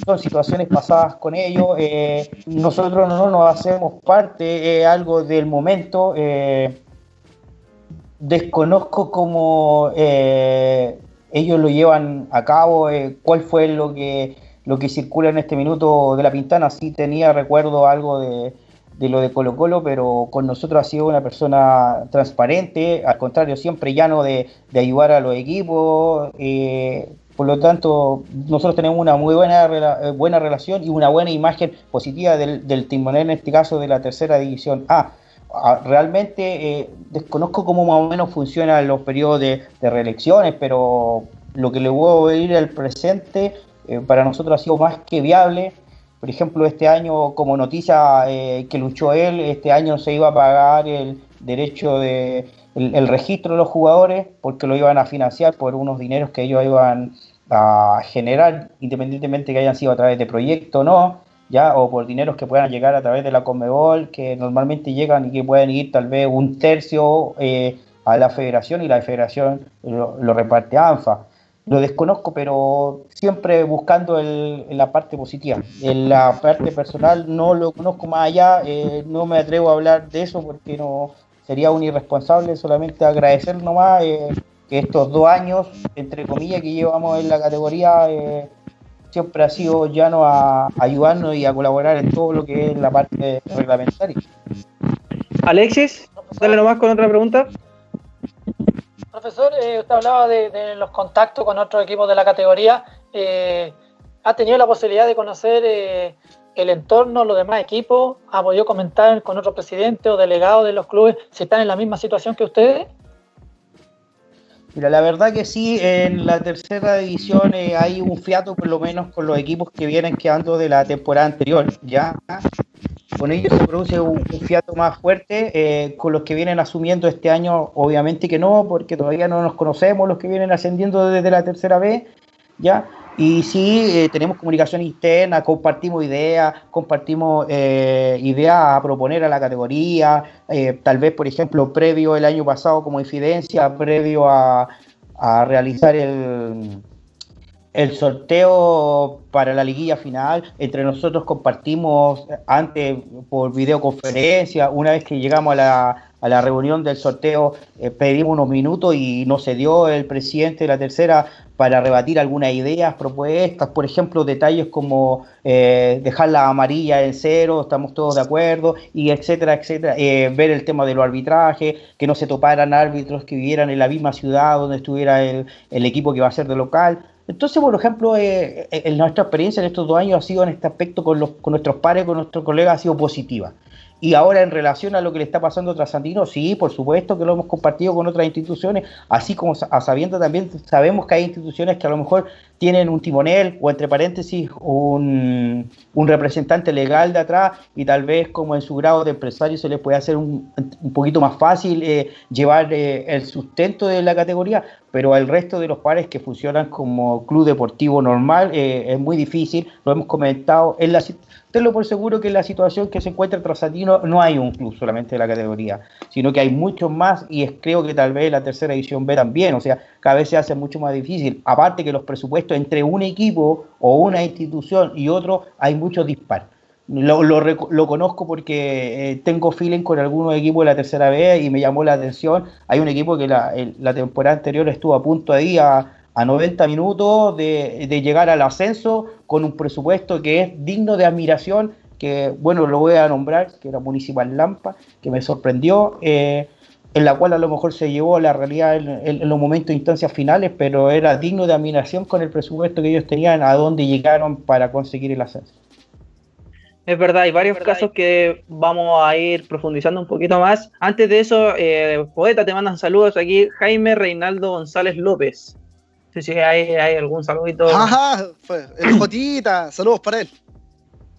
son situaciones pasadas con ellos. Eh, nosotros no nos hacemos parte, es algo del momento. Eh, desconozco cómo ellos lo llevan a cabo, cuál fue lo que lo que circula en este minuto de la Pintana. Sí tenía recuerdo algo de, lo de Colo Colo, pero con nosotros ha sido una persona transparente, al contrario, siempre llano de, de ayudar a los equipos. Eh, por lo tanto, nosotros tenemos una muy buena, eh, buena relación y una buena imagen positiva del, del timonel, en este caso de la tercera división A. Ah, realmente eh, desconozco cómo más o menos funcionan los periodos de, de reelecciones, pero lo que le a ir al presente eh, para nosotros ha sido más que viable. Por ejemplo, este año, como noticia eh, que luchó él, este año se iba a pagar el derecho de el, registro de los jugadores porque lo iban a financiar por unos dineros que ellos iban a generar, independientemente que hayan sido a través de proyecto o no, ya, o por dineros que puedan llegar a través de la Conmebol, que normalmente llegan y que pueden ir tal vez un tercio eh, a la federación y la federación lo, lo reparte a ANFA lo desconozco, pero siempre buscando el, la parte positiva. En la parte personal no lo conozco más allá, eh, no me atrevo a hablar de eso porque no sería un irresponsable, solamente agradecer nomás eh, que estos dos años, entre comillas, que llevamos en la categoría, eh, siempre ha sido llano a, ayudarnos y a colaborar en todo lo que es la parte reglamentaria. Alexis, dale nomás con otra pregunta. Profesor, eh, usted hablaba de, los contactos con otros equipos de la categoría. Eh, ¿Ha tenido la posibilidad de conocer eh, el entorno, los demás equipos? ¿Ha podido comentar con otro presidente o delegado de los clubes si están en la misma situación que ustedes? Mira, la verdad que sí, en la tercera división hay un fiato por lo menos con los equipos que vienen quedando de la temporada anterior, ya con ellos se produce un, fiato más fuerte, eh, con los que vienen asumiendo este año obviamente que no, porque todavía no nos conocemos los que vienen ascendiendo desde la tercera vez, ya, y sí, eh, tenemos comunicación interna, compartimos ideas, compartimos eh, ideas a proponer a la categoría, tal vez, por ejemplo, previo el año pasado como incidencia, previo a, realizar el, el sorteo para la liguilla final, entre nosotros compartimos antes por videoconferencia, una vez que llegamos a la, a la reunión del sorteo pedimos unos minutos y no se dio el presidente de la tercera para rebatir algunas ideas, propuestas, por ejemplo, detalles como eh, dejar la amarilla en cero, estamos todos de acuerdo, y etcétera, etcétera, eh, ver el tema de los arbitrajes, que no se toparan árbitros que vivieran en la misma ciudad donde estuviera el, equipo que va a ser de local. Entonces, por ejemplo, eh, en nuestra experiencia en estos dos años ha sido en este aspecto con, los, con nuestros pares, con nuestros colegas, ha sido positiva. Y ahora en relación a lo que le está pasando a Trasandino, sí, por supuesto que lo hemos compartido con otras instituciones, así como a sabiendo también, sabemos que hay instituciones que a lo mejor tienen un timonel o entre paréntesis un, representante legal de atrás y tal vez como en su grado de empresario se les puede hacer un, poquito más fácil eh, llevar eh, el sustento de la categoría, pero al resto de los pares que funcionan como club deportivo normal eh, es muy difícil, lo hemos comentado en la tenlo por seguro que la situación que se encuentra el Trasandino no hay un club solamente de la categoría, sino que hay muchos más y es, creo que tal vez la tercera edición B también, o sea, cada vez se hace mucho más difícil. Aparte que los presupuestos entre un equipo o una institución y otro hay muchos disparos. Lo, lo, conozco porque eh, tengo feeling con algunos equipos de la tercera B y me llamó la atención. Hay un equipo que la, la temporada anterior estuvo a punto ir a, a 90 minutos de, llegar al ascenso con un presupuesto que es digno de admiración, que bueno, lo voy a nombrar, que era Municipal Lampa, que me sorprendió, eh, en la cual a lo mejor se llevó la realidad en, los momentos e instancias finales, pero era digno de admiración con el presupuesto que ellos tenían, a dónde llegaron para conseguir el ascenso. Es verdad, hay varios casos que vamos a ir profundizando un poquito más. Antes de eso, eh, Poeta, te mandan saludos aquí, Jaime Reinaldo González López. Sí, sí, hay, hay algún saludito. Ajá, el Jotita, saludos para él.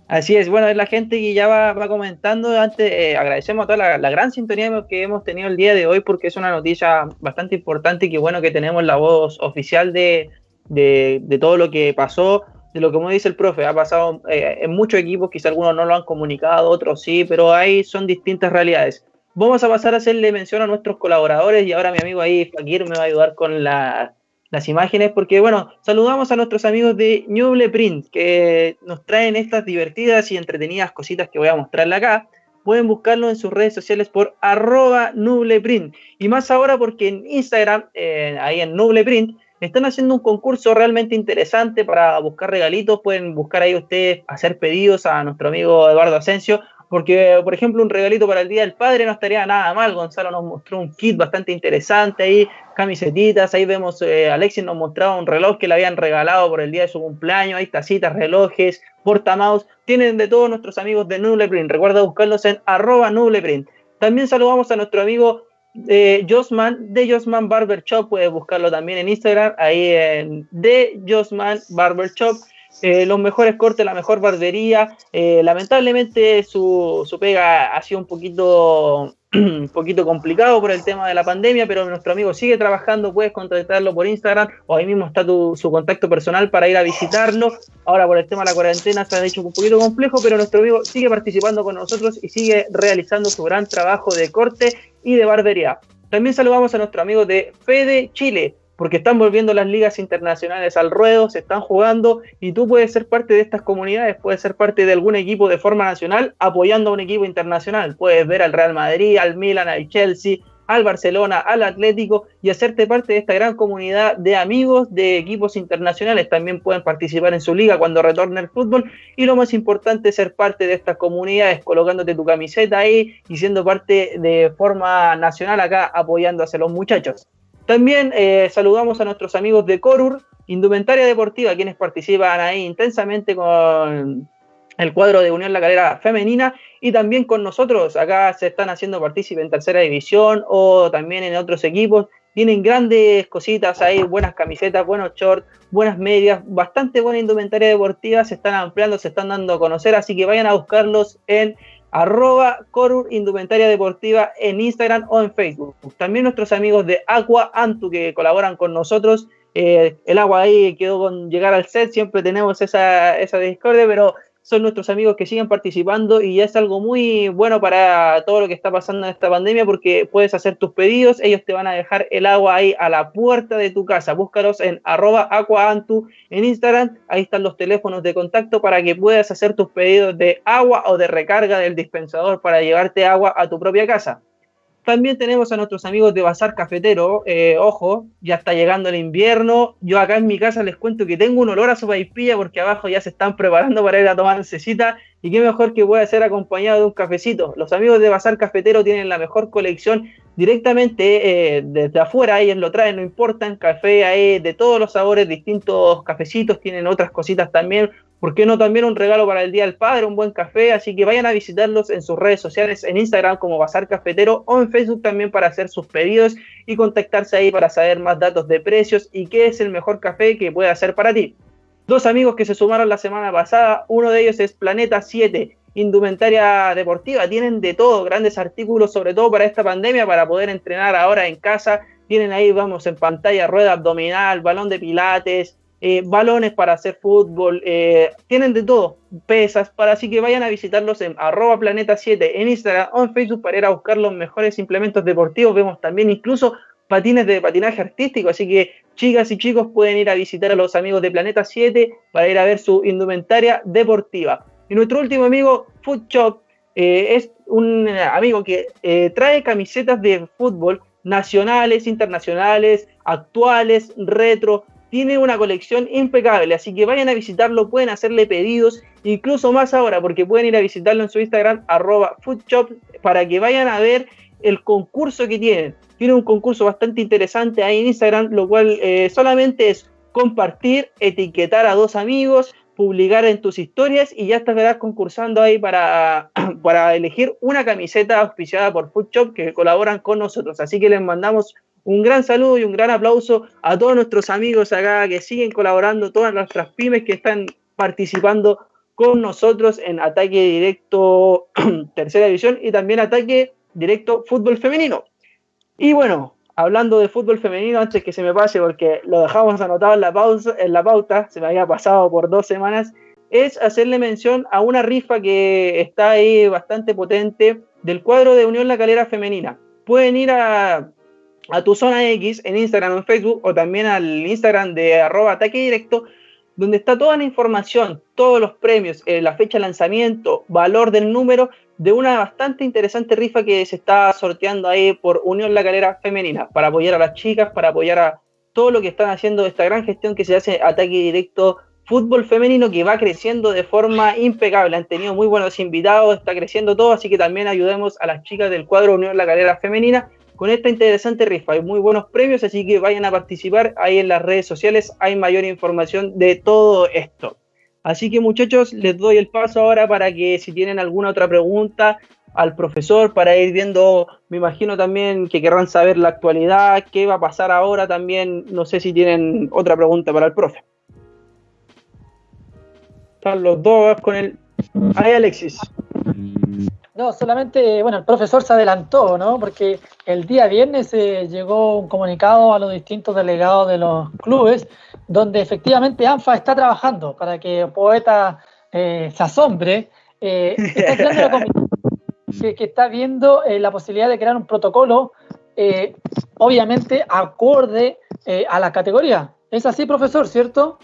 Así es, bueno, es la gente que ya va, va comentando. Antes, eh, agradecemos a toda la, gran sintonía que hemos tenido el día de hoy porque es una noticia bastante importante y que bueno que tenemos la voz oficial de, de, todo lo que pasó, de lo que como dice el profe, ha pasado eh, en muchos equipos, quizá algunos no lo han comunicado, otros sí, pero ahí son distintas realidades. Vamos a pasar a hacerle mención a nuestros colaboradores y ahora mi amigo ahí, Fakir, me va a ayudar con la las imágenes, porque bueno, saludamos a nuestros amigos de Ñuble Print, que nos traen estas divertidas y entretenidas cositas que voy a mostrarle acá. Pueden buscarlo en sus redes sociales por arroba Nubleprint. Y más ahora porque en Instagram, eh, ahí en Nubleprint, están haciendo un concurso realmente interesante para buscar regalitos. Pueden buscar ahí ustedes, hacer pedidos a nuestro amigo Eduardo Asensio porque, por ejemplo, un regalito para el Día del Padre no estaría nada mal. Gonzalo nos mostró un kit bastante interesante ahí, camisetitas. Ahí vemos, eh, Alexis nos mostraba un reloj que le habían regalado por el día de su cumpleaños. Ahí tacitas, relojes, portamaus. Tienen de todos nuestros amigos de Nubleprint. Recuerda buscarlos en arroba Nubleprint. También saludamos a nuestro amigo eh, Josman de Josman Barber Shop. Puedes buscarlo también en Instagram. Ahí en de Josman Barber Shop. Eh, los mejores cortes, la mejor barbería. Eh, lamentablemente su, su, pega ha sido un poquito, un poquito complicado por el tema de la pandemia, pero nuestro amigo sigue trabajando, puedes contactarlo por Instagram o ahí mismo está tu, su contacto personal para ir a visitarlo. Ahora por el tema de la cuarentena se ha hecho un poquito complejo, pero nuestro amigo sigue participando con nosotros y sigue realizando su gran trabajo de corte y de barbería. También saludamos a nuestro amigo de Fede Chile porque están volviendo las ligas internacionales al ruedo, se están jugando y tú puedes ser parte de estas comunidades, puedes ser parte de algún equipo de forma nacional apoyando a un equipo internacional. Puedes ver al Real Madrid, al Milan, al Chelsea, al Barcelona, al Atlético y hacerte parte de esta gran comunidad de amigos de equipos internacionales. También pueden participar en su liga cuando retorne el fútbol y lo más importante es ser parte de estas comunidades, colocándote tu camiseta ahí y siendo parte de forma nacional acá apoyando a los muchachos. También eh, saludamos a nuestros amigos de Corur, Indumentaria Deportiva, quienes participan ahí intensamente con el cuadro de Unión La Calera femenina y también con nosotros. Acá se están haciendo partícipes en tercera división o también en otros equipos. Tienen grandes cositas ahí, buenas camisetas, buenos shorts, buenas medias, bastante buena indumentaria deportiva. Se están ampliando, se están dando a conocer, así que vayan a buscarlos en arroba Corur Indumentaria Deportiva en Instagram o en Facebook. También nuestros amigos de Aqua Antu que colaboran con nosotros. Eh, el agua ahí quedó con llegar al set, siempre tenemos esa, esa discordia, pero son nuestros amigos que siguen participando y es algo muy bueno para todo lo que está pasando en esta pandemia porque puedes hacer tus pedidos, ellos te van a dejar el agua ahí a la puerta de tu casa. Búscalos en arroba aquaantu en Instagram, ahí están los teléfonos de contacto para que puedas hacer tus pedidos de agua o de recarga del dispensador para llevarte agua a tu propia casa. También tenemos a nuestros amigos de Bazar Cafetero. Eh, ojo, ya está llegando el invierno. Yo acá en mi casa les cuento que tengo un olor a sopaipilla porque abajo ya se están preparando para ir a tomar necesita. Y qué mejor que pueda ser acompañado de un cafecito. Los amigos de Bazar Cafetero tienen la mejor colección directamente eh, desde afuera. Ellos lo traen, no importa. Café ahí de todos los sabores, distintos cafecitos. Tienen otras cositas también ¿Por qué no también un regalo para el Día del Padre, un buen café? Así que vayan a visitarlos en sus redes sociales, en Instagram como Bazar Cafetero o en Facebook también para hacer sus pedidos y contactarse ahí para saber más datos de precios y qué es el mejor café que puede hacer para ti. Dos amigos que se sumaron la semana pasada, uno de ellos es Planeta 7, indumentaria deportiva, tienen de todo, grandes artículos sobre todo para esta pandemia, para poder entrenar ahora en casa, tienen ahí, vamos, en pantalla, rueda abdominal, balón de pilates, eh, balones para hacer fútbol, eh, tienen de todo, pesas, para así que vayan a visitarlos en arroba planeta 7 en Instagram o en Facebook para ir a buscar los mejores implementos deportivos. Vemos también incluso patines de patinaje artístico, así que chicas y chicos pueden ir a visitar a los amigos de Planeta 7 para ir a ver su indumentaria deportiva. Y nuestro último amigo, Food Shop, eh, es un amigo que trae camisetas de fútbol nacionales, internacionales, actuales, retro, tiene una colección impecable, así que vayan a visitarlo, pueden hacerle pedidos, incluso más ahora, porque pueden ir a visitarlo en su Instagram, arroba foodshop, para que vayan a ver el concurso que tienen. Tiene un concurso bastante interesante ahí en Instagram, lo cual eh, solamente es compartir, etiquetar a dos amigos, publicar en tus historias y ya estarás concursando ahí para, para elegir una camiseta auspiciada por Foodshop que colaboran con nosotros. Así que les mandamos un gran saludo y un gran aplauso a todos nuestros amigos acá que siguen colaborando, todas nuestras pymes que están participando con nosotros en Ataque Directo Tercera División y también Ataque Directo Fútbol Femenino. Y bueno, hablando de fútbol femenino, antes que se me pase, porque lo dejamos anotado en la, pausa, en la pauta, se me había pasado por dos semanas, es hacerle mención a una rifa que está ahí bastante potente del cuadro de Unión La Calera Femenina. Pueden ir a a tu zona X en Instagram o en Facebook o también al Instagram de arroba ataque directo, donde está toda la información, todos los premios, eh, la fecha de lanzamiento, valor del número de una bastante interesante rifa que se está sorteando ahí por Unión La Calera Femenina, para apoyar a las chicas, para apoyar a todo lo que están haciendo esta gran gestión que se hace ataque directo fútbol femenino que va creciendo de forma impecable. Han tenido muy buenos invitados, está creciendo todo, así que también ayudemos a las chicas del cuadro Unión La Calera Femenina con esta interesante rifa. Hay muy buenos premios, así que vayan a participar. Ahí en las redes sociales hay mayor información de todo esto. Así que muchachos, les doy el paso ahora para que si tienen alguna otra pregunta al profesor, para ir viendo, me imagino también que querrán saber la actualidad, qué va a pasar ahora también. No sé si tienen otra pregunta para el profe. Están los dos con el... Ahí Alexis. No, solamente, bueno, el profesor se adelantó, ¿no? Porque el día viernes eh, llegó un comunicado a los distintos delegados de los clubes, donde efectivamente ANFA está trabajando para que Poeta eh, se asombre. Eh, está que, que, está viendo la posibilidad de crear un protocolo, obviamente acorde a la categoría. Es así, profesor, ¿cierto?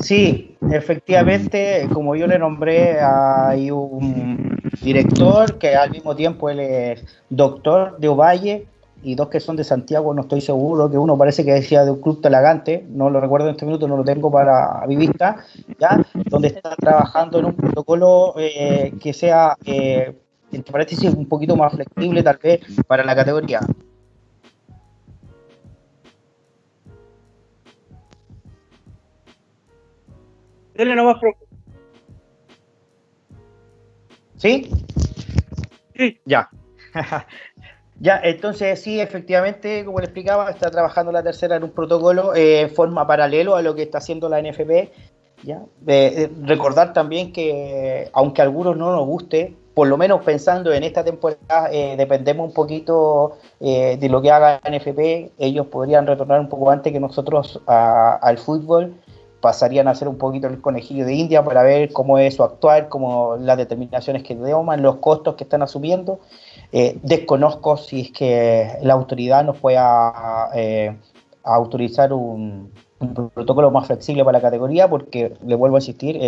Sí, efectivamente, como yo le nombré, hay un director, que al mismo tiempo él es doctor de Ovalle, y dos que son de Santiago, no estoy seguro, que uno parece que decía de un club talagante, no lo recuerdo en este minuto, no lo tengo para mi vista, ¿ya? donde está trabajando en un protocolo eh, que sea, eh, entre paréntesis, un poquito más flexible tal vez para la categoría. Dele nomás, ¿Sí? Sí. Ya. ya, entonces sí, efectivamente, como le explicaba, está trabajando la tercera en un protocolo eh, en forma paralelo a lo que está haciendo la NFP. ¿ya? recordar también que, aunque a algunos no nos guste, por lo menos pensando en esta temporada, eh, dependemos un poquito eh, de lo que haga la NFP. Ellos podrían retornar un poco antes que nosotros al fútbol pasarían a ser un poquito el conejillo de India para ver cómo es su actuar, cómo las determinaciones que toman, los costos que están asumiendo. Eh, desconozco si es que la autoridad nos pueda eh, autorizar un, protocolo más flexible para la categoría, porque, le vuelvo a insistir,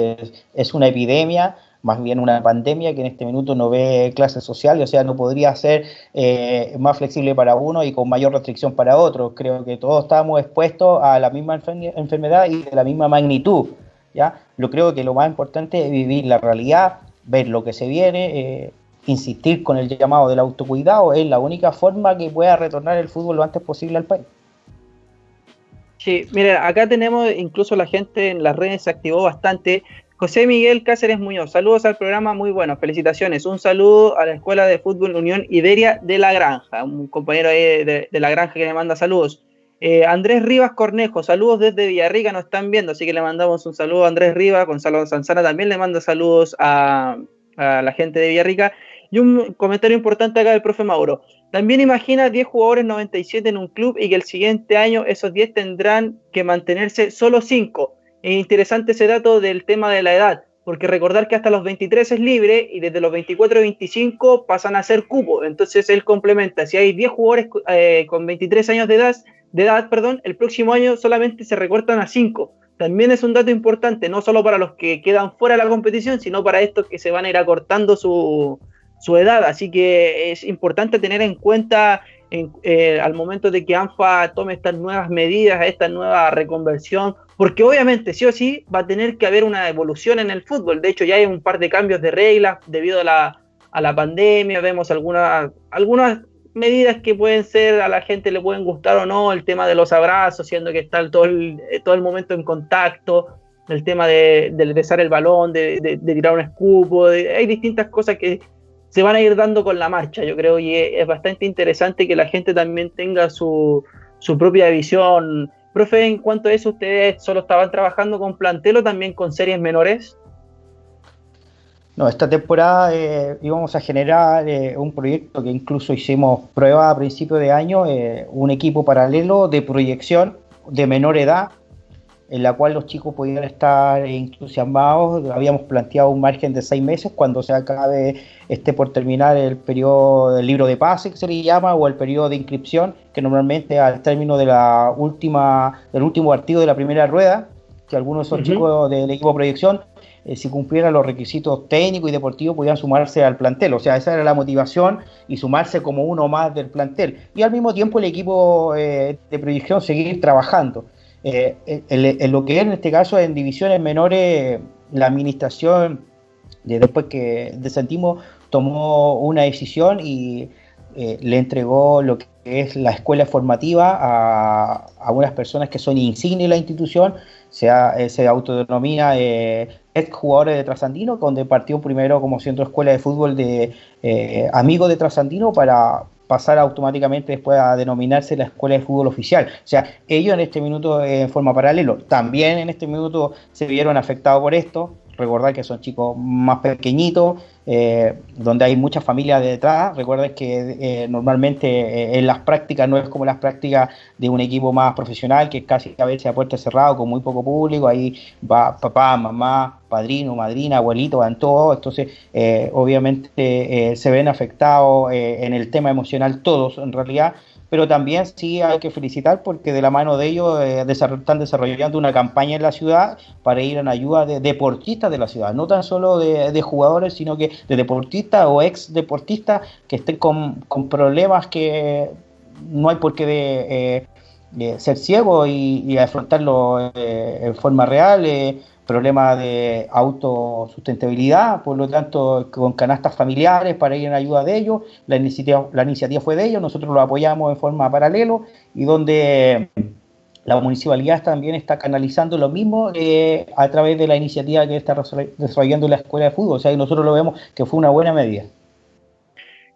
es una epidemia más bien una pandemia que en este minuto no ve clases sociales, o sea, no podría ser eh, más flexible para uno y con mayor restricción para otro. Creo que todos estamos expuestos a la misma enfermedad y de la misma magnitud. ¿ya? Lo creo que lo más importante es vivir la realidad, ver lo que se viene, eh, insistir con el llamado del autocuidado, es la única forma que pueda retornar el fútbol lo antes posible al país. Sí, mira, acá tenemos incluso la gente en las redes se activó bastante. José Miguel Cáceres Muñoz, saludos al programa, muy bueno, felicitaciones. Un saludo a la Escuela de Fútbol Unión Iberia de La Granja, un compañero ahí de, La Granja que le manda saludos. Eh, Andrés Rivas Cornejo, saludos desde Villarrica, nos están viendo, así que le mandamos un saludo a Andrés Rivas, Gonzalo Sanzana también le manda saludos a, a la gente de Villarrica. Y un comentario importante acá del profe Mauro. También imagina 10 jugadores 97 en un club y que el siguiente año esos 10 tendrán que mantenerse solo 5 es interesante ese dato del tema de la edad, porque recordar que hasta los 23 es libre y desde los 24 y 25 pasan a ser cupo. Entonces él complementa, si hay 10 jugadores eh, con 23 años de edad, de edad, perdón, el próximo año solamente se recortan a 5. También es un dato importante, no solo para los que quedan fuera de la competición, sino para estos que se van a ir acortando su, su edad. Así que es importante tener en cuenta eh, al momento de que ANFA tome estas nuevas medidas, esta nueva reconversión, porque obviamente sí o sí va a tener que haber una evolución en el fútbol. De hecho, ya hay un par de cambios de reglas debido a la, a la pandemia, vemos algunas, algunas medidas que pueden ser, a la gente le pueden gustar o no, el tema de los abrazos, siendo que está todo el, todo el momento en contacto, el tema de, de besar el balón, de, de, tirar un escupo, hay distintas cosas que se van a ir dando con la marcha, yo creo, y es, bastante interesante que la gente también tenga su, su propia visión. Profe, en cuanto a eso, ¿ustedes solo estaban trabajando con plantel o también con series menores? No, esta temporada eh, íbamos a generar eh, un proyecto que incluso hicimos prueba a principio de año, eh, un equipo paralelo de proyección de menor edad en la cual los chicos podían estar entusiasmados. Habíamos planteado un margen de seis meses cuando se acabe este por terminar el periodo del libro de pase, que se le llama, o el periodo de inscripción, que normalmente al término de la última, del último partido de la primera rueda, que algunos de esos chicos del equipo de proyección, eh, si cumplieran los requisitos técnicos y deportivos, podían sumarse al plantel. O sea, esa era la motivación y sumarse como uno más del plantel. Y al mismo tiempo el equipo eh, de proyección seguir trabajando. Eh, en, lo que es en este caso en divisiones menores, la administración, de, después que sentimos tomó una decisión y eh, le entregó lo que es la escuela formativa a, a unas personas que son insignes de la institución, se, eh, se autodenomina eh, ex jugadores de Trasandino, donde partió primero como centro escuela de fútbol de amigos de Trasandino para, pasar automáticamente después a denominarse la Escuela de Fútbol Oficial. O sea, ellos en este minuto en forma paralelo también en este minuto se vieron afectados por esto, recordar que son chicos más pequeñitos, eh, donde hay muchas familias detrás. Recuerden que eh, normalmente eh, en las prácticas no es como las prácticas de un equipo más profesional, que casi a veces a puerta cerrada, con muy poco público. Ahí va papá, mamá, padrino, madrina, abuelito, van todos. Entonces, obviamente se ven afectados en el tema emocional todos, en realidad pero también sí hay que felicitar porque de la mano de ellos eh, están desarrollando una campaña en la ciudad para ir en ayuda de deportistas de la ciudad, no tan solo de, jugadores, sino que de deportistas o ex deportistas que estén con, problemas que no hay por qué de, eh, ser ciego y, y afrontarlo eh, en forma real problemas de autosustentabilidad, por lo tanto, con canastas familiares para ir en ayuda de ellos. La iniciativa, la iniciativa fue de ellos, nosotros lo apoyamos en forma paralelo y donde la municipalidad también está canalizando lo mismo eh, a través de la iniciativa que está desarrollando la escuela de fútbol. O sea, nosotros lo vemos que fue una buena medida.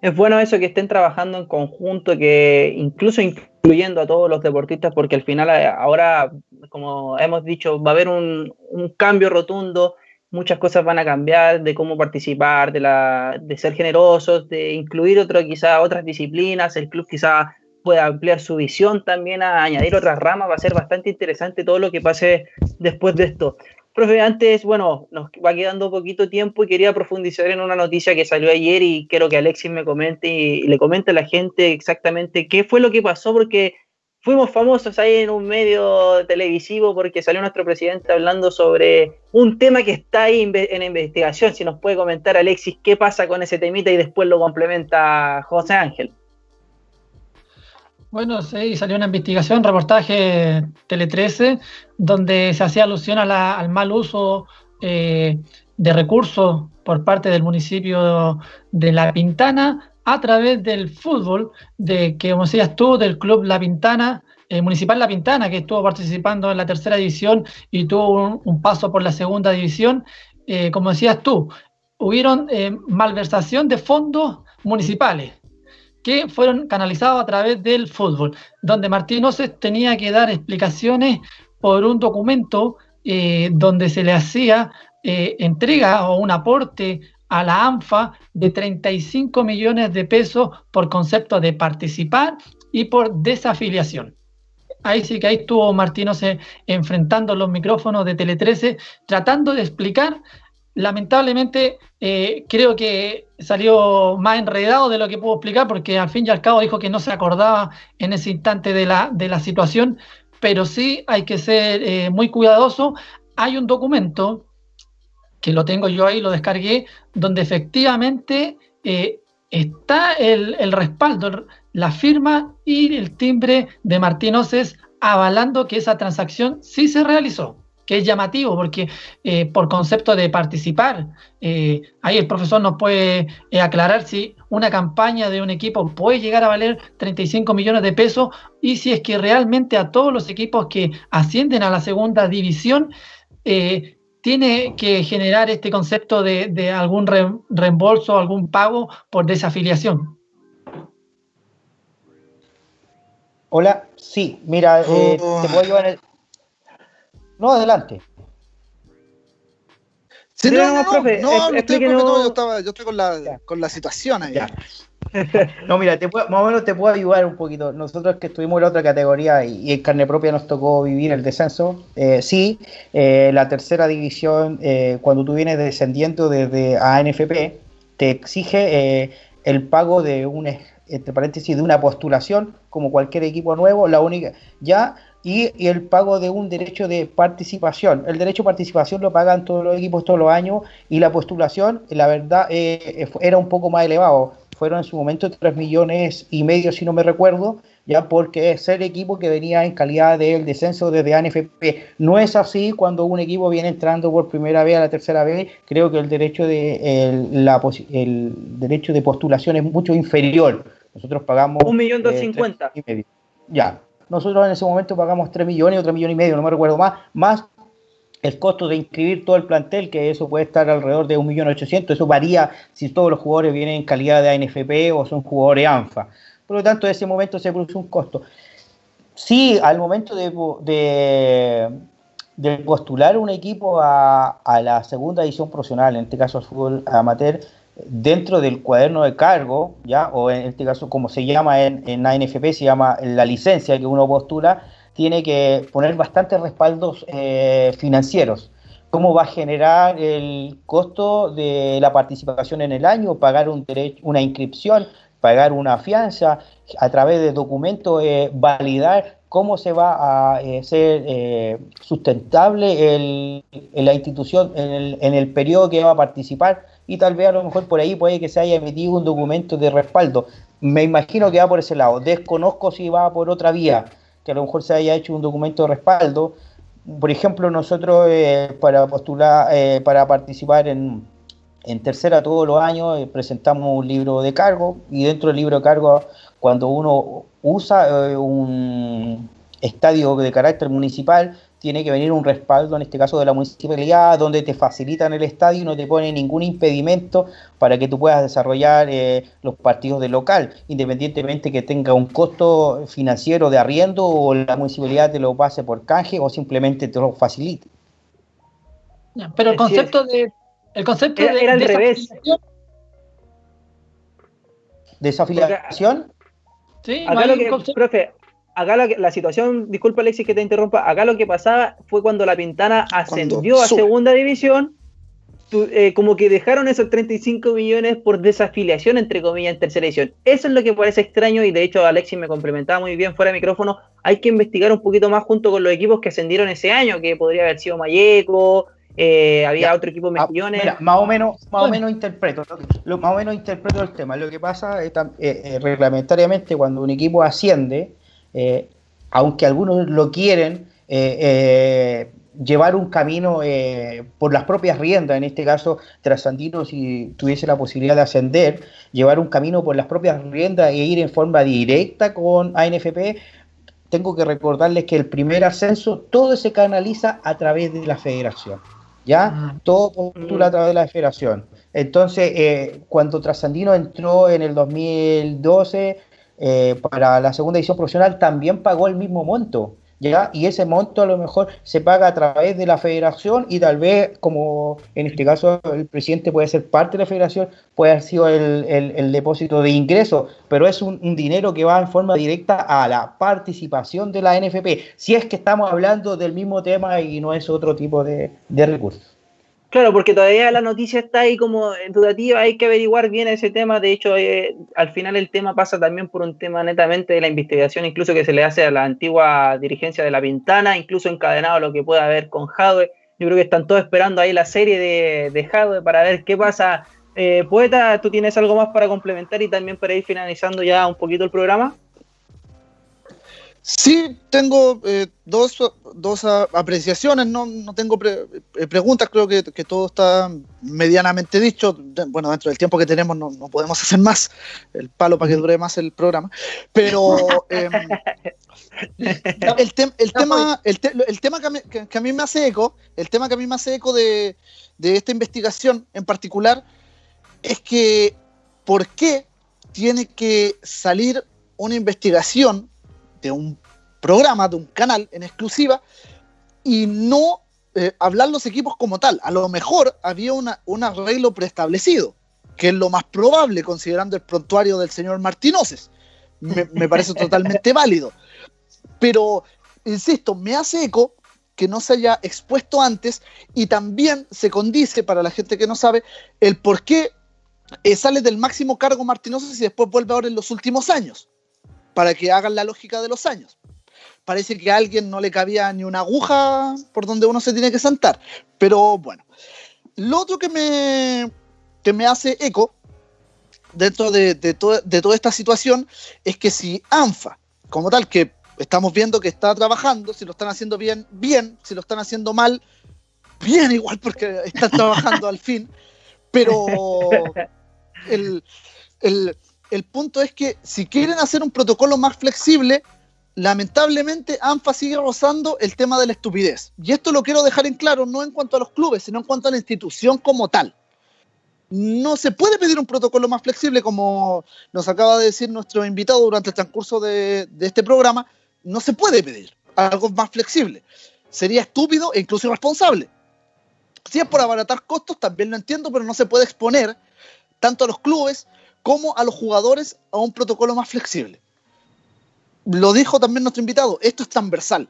Es bueno eso que estén trabajando en conjunto, que incluso incluyendo a todos los deportistas, porque al final eh, ahora, como hemos dicho, va a haber un, cambio rotundo, muchas cosas van a cambiar de cómo participar, de, la, de ser generosos, de incluir otro, quizá otras disciplinas, el club quizá pueda ampliar su visión también a añadir otras ramas, va a ser bastante interesante todo lo que pase después de esto. Profe, antes, bueno, nos va quedando poquito tiempo y quería profundizar en una noticia que salió ayer y quiero que Alexis me comente y, le comente a la gente exactamente qué fue lo que pasó, porque fuimos famosos ahí en un medio televisivo porque salió nuestro presidente hablando sobre un tema que está ahí en investigación. Si nos puede comentar, Alexis, qué pasa con ese temita y después lo complementa José Ángel. Bueno, sí, salió una investigación, reportaje Tele 13, donde se hacía alusión al mal uso eh, de recursos por parte del municipio de La Pintana a través del fútbol, de que, como decías tú, del club La Pintana, eh, Municipal La Pintana, que estuvo participando en la tercera división y tuvo un, paso por la segunda división. Eh, como decías tú, hubieron malversación de fondos municipales que fueron canalizados a través del fútbol, donde Martín Oces tenía que dar explicaciones por un documento eh, donde se le hacía eh, entrega o un aporte a la ANFA de 35 millones de pesos por concepto de participar y por desafiliación. Ahí sí que ahí estuvo Martín Oces enfrentando los micrófonos de Tele 13, tratando de explicar lamentablemente eh, creo que salió más enredado de lo que puedo explicar porque al fin y al cabo dijo que no se acordaba en ese instante de la, de la situación, pero sí hay que ser eh, muy cuidadoso. Hay un documento que lo tengo yo ahí, lo descargué, donde efectivamente eh, está el, el, respaldo, la firma y el timbre de Martín Oces avalando que esa transacción sí se realizó que es llamativo, porque eh, por concepto de participar, eh, ahí el profesor nos puede eh, aclarar si una campaña de un equipo puede llegar a valer 35 millones de pesos y si es que realmente a todos los equipos que ascienden a la segunda división tiene que generar este concepto de, algún reembolso, algún pago por desafiliación. Hola, sí, mira, te puedo llevar el, no, adelante. Sí, no, no, no, profe, no, no, estoy, no, yo, estaba, yo estoy con la, con la situación ahí. no, mira, te puedo, más o menos te puedo ayudar un poquito. Nosotros que estuvimos en la otra categoría y, en carne propia nos tocó vivir el descenso. Eh, sí, eh, la tercera división, eh, cuando tú vienes descendiendo desde ANFP, te exige eh, el pago de un, entre paréntesis, de una postulación, como cualquier equipo nuevo. La única, ya y, el pago de un derecho de participación. El derecho de participación lo pagan todos los equipos todos los años y la postulación, la verdad, eh, eh, era un poco más elevado. Fueron en su momento 3 millones y medio, si no me recuerdo, ya porque es el equipo que venía en calidad del descenso desde ANFP. No es así cuando un equipo viene entrando por primera vez a la tercera vez. Creo que el derecho de, el, la, el derecho de postulación es mucho inferior. Nosotros pagamos... Un millón doscientos eh, Ya, nosotros en ese momento pagamos 3 millones o 3 millones y medio, no me recuerdo más, más el costo de inscribir todo el plantel, que eso puede estar alrededor de 1.800.000, eso varía si todos los jugadores vienen en calidad de ANFP o son jugadores ANFA. Por lo tanto, en ese momento se produce un costo. Sí, al momento de, de, postular un equipo a, a, la segunda edición profesional, en este caso al fútbol amateur, dentro del cuaderno de cargo, ya, o en este caso como se llama en, en ANFP, se llama la licencia que uno postula, tiene que poner bastantes respaldos eh, financieros. ¿Cómo va a generar el costo de la participación en el año? ¿Pagar un una inscripción? pagar una fianza, a través de documentos validar cómo se va a ser sustentable la institución en el, en el periodo que va a participar y tal vez a lo mejor por ahí puede que se haya emitido un documento de respaldo. Me imagino que va por ese lado. Desconozco si va por otra vía, que a lo mejor se haya hecho un documento de respaldo. Por ejemplo, nosotros eh, para postular, eh, para participar en, en tercera todos los años eh, presentamos un libro de cargo y dentro del libro de cargo, cuando uno usa un estadio de carácter municipal, tiene que venir un respaldo, en este caso de la municipalidad, donde te facilitan el estadio y no te pone ningún impedimento para que tú puedas desarrollar eh, los partidos de local, independientemente que tenga un costo financiero de arriendo o la municipalidad te lo pase por canje o simplemente te lo facilite. pero el concepto de... El concepto era, de, al revés. ¿Desafiliación? Sí, acá lo que, profe, acá la, situación, disculpa Alexis que te interrumpa, acá lo que pasaba fue cuando la Pintana ascendió a segunda división, eh, como que dejaron esos 35 millones por desafiliación, entre comillas, en tercera división. Eso es lo que parece extraño y de hecho Alexis me complementaba muy bien fuera de micrófono. Hay que investigar un poquito más junto con los equipos que ascendieron ese año, que podría haber sido Mayeco, eh, había otro equipo ah, millones. más o menos, más o menos interpreto, lo, más o menos interpreto el tema. Lo que pasa es eh, reglamentariamente cuando un equipo asciende, eh, aunque algunos lo quieren, eh, eh, llevar un camino por las propias riendas, en este caso Trasandino si tuviese la posibilidad de ascender, llevar un camino por las propias riendas e ir en forma directa con ANFP, tengo que recordarles que el primer ascenso todo se canaliza a través de la federación, ¿ya? Mm. Todo postula a través de la federación. Entonces, cuando Trasandino entró en el 2012, eh, para la segunda edición profesional también pagó el mismo monto. ¿Ya? Y ese monto a lo mejor se paga a través de la federación y tal vez, como en este caso el presidente puede ser parte de la federación, puede haber sido el, depósito de ingresos, pero es un, dinero que va en forma directa a la participación de la NFP, si es que estamos hablando del mismo tema y no es otro tipo de recursos. Claro, porque todavía la noticia está ahí como dudativa, hay que averiguar bien ese tema. De hecho, eh, al final el tema pasa también por un tema netamente de la investigación, incluso que se le hace a la antigua dirigencia de la Pintana, incluso encadenado a lo que pueda haber con Jadwe. Yo creo que están todos esperando ahí la serie de, de Jadwe para ver qué pasa. Eh, Poeta, ¿tú tienes algo más para complementar y también para ir finalizando ya un poquito el programa? Sí, tengo eh, dos, apreciaciones, no, tengo eh, preguntas, creo que, todo está medianamente dicho. Bueno, dentro del tiempo que tenemos no, podemos hacer más, el palo para que dure más el programa. Pero em, el, tema, el, tema que a, mí, me hace eco, el tema que a mí me hace eco de, de esta investigación en particular, es que ¿por qué tiene que salir una investigación de un programa, de un canal en exclusiva, y no eh, hablar los equipos como tal. A lo mejor había una, un arreglo preestablecido, que es lo más probable considerando el prontuario del señor Martínez. Me, parece totalmente válido. Pero, insisto, me hace eco que no se haya expuesto antes y también se condice, para la gente que no sabe, el por qué eh, sale del máximo cargo Martínez y después vuelve ahora en los últimos años, para que hagan la lógica de los años parece que a alguien no le cabía ni una aguja por donde uno se tiene que sentar. Pero bueno, lo otro que me, que me hace eco dentro de, de, de toda esta situación es que si ANFA, como tal, que estamos viendo que está trabajando, si lo están haciendo bien, bien, si lo están haciendo mal, bien igual porque están trabajando al fin, pero el, el, el punto es que si quieren hacer un protocolo más flexible, lamentablemente ANFA sigue rozando el tema de la estupidez. Y esto lo quiero dejar en claro, no en cuanto a los clubes, sino en cuanto a la institución como tal. No se puede pedir un protocolo más flexible, como nos acaba de decir nuestro invitado durante el transcurso de, este programa. No se puede pedir algo más flexible. Sería estúpido e incluso irresponsable. Si es por abaratar costos, también lo entiendo, pero no se puede exponer tanto a los clubes como a los jugadores a un protocolo más flexible lo dijo también nuestro invitado, esto es transversal,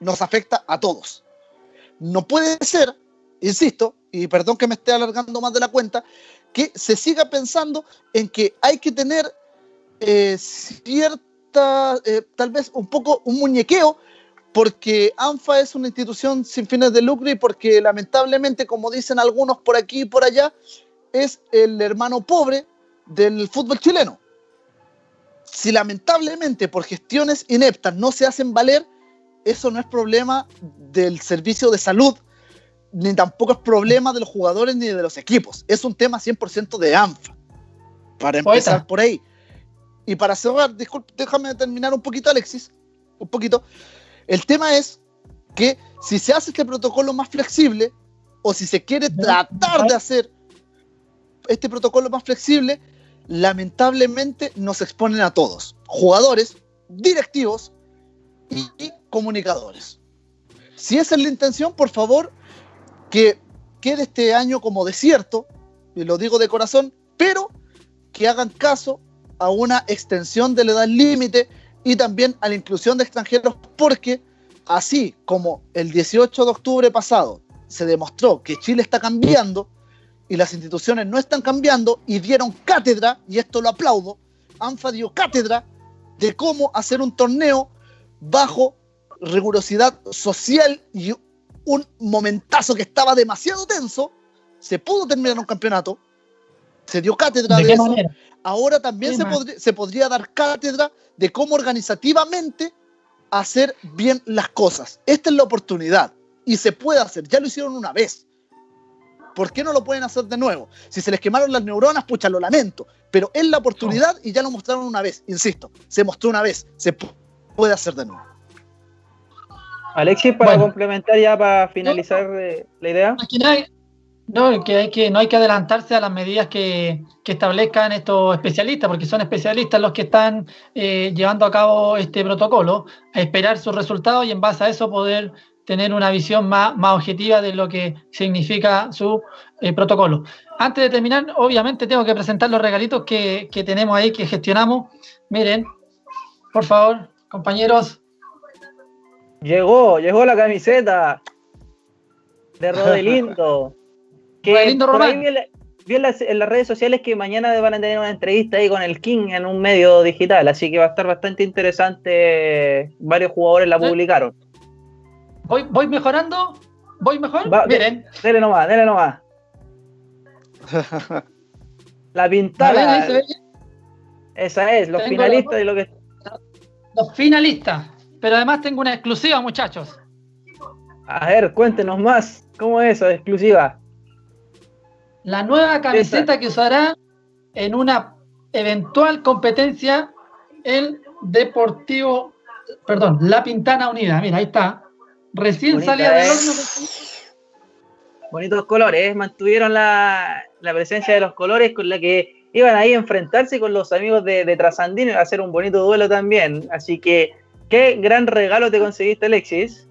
nos afecta a todos. No puede ser, insisto, y perdón que me esté alargando más de la cuenta, que se siga pensando en que hay que tener eh, cierta, eh, tal vez un poco un muñequeo, porque ANFA es una institución sin fines de lucro y porque lamentablemente, como dicen algunos por aquí y por allá, es el hermano pobre del fútbol chileno. Si lamentablemente por gestiones ineptas no se hacen valer, eso no es problema del servicio de salud, ni tampoco es problema de los jugadores ni de los equipos. Es un tema 100% de ANFA. Para empezar por ahí. Y para cerrar, disculpe, déjame terminar un poquito, Alexis. Un poquito. El tema es que si se hace este protocolo más flexible, o si se quiere tratar de hacer este protocolo más flexible, lamentablemente nos exponen a todos, jugadores, directivos y comunicadores. Si esa es la intención, por favor, que quede este año como desierto, y lo digo de corazón, pero que hagan caso a una extensión de la edad límite y también a la inclusión de extranjeros, porque así como el 18 de octubre pasado se demostró que Chile está cambiando y las instituciones no están cambiando y dieron cátedra, y esto lo aplaudo, ANFA dio cátedra de cómo hacer un torneo bajo rigurosidad social y un momentazo que estaba demasiado tenso, se pudo terminar un campeonato, se dio cátedra de, eso. Ahora también se, se podría dar cátedra de cómo organizativamente hacer bien las cosas. Esta es la oportunidad y se puede hacer. Ya lo hicieron una vez. ¿Por qué no lo pueden hacer de nuevo? Si se les quemaron las neuronas, pucha, lo lamento. Pero es la oportunidad y ya lo mostraron una vez. Insisto, se mostró una vez. Se puede hacer de nuevo. Alexis, para complementar ya, para finalizar eh, la idea. No, que hay que, no hay que adelantarse a las medidas que, establezcan estos especialistas, porque son especialistas los que están eh, llevando a cabo este protocolo, a esperar sus resultados y en base a eso poder tener una visión más, más objetiva de lo que significa su eh, protocolo. Antes de terminar, obviamente tengo que presentar los regalitos que, que tenemos ahí, que gestionamos. Miren, por favor, compañeros, Llegó, llegó la camiseta de Rodelindo. que Rodelindo ahí vi, en, las, redes sociales que mañana van a tener una entrevista ahí con el King en un medio digital, así que va a estar bastante interesante. Varios jugadores la publicaron. ¿Voy, voy mejorando? ¿Voy mejor? Miren. Dele nomás, dele nomás. la pintada. Esa es, los finalistas de lo que. Los finalistas. Pero además tengo una exclusiva, muchachos. A ver, cuéntenos más. ¿Cómo es eso, exclusiva? La nueva camiseta que usará en una eventual competencia el Deportivo, perdón, La Pintana Unida. Mira, ahí está. Recién salía del horno. Bonitos colores, mantuvieron la, presencia de los colores con la que iban ahí a enfrentarse con los amigos de, de Trasandino y a hacer un bonito duelo también. Así que Qué gran regalo te conseguiste, Alexis.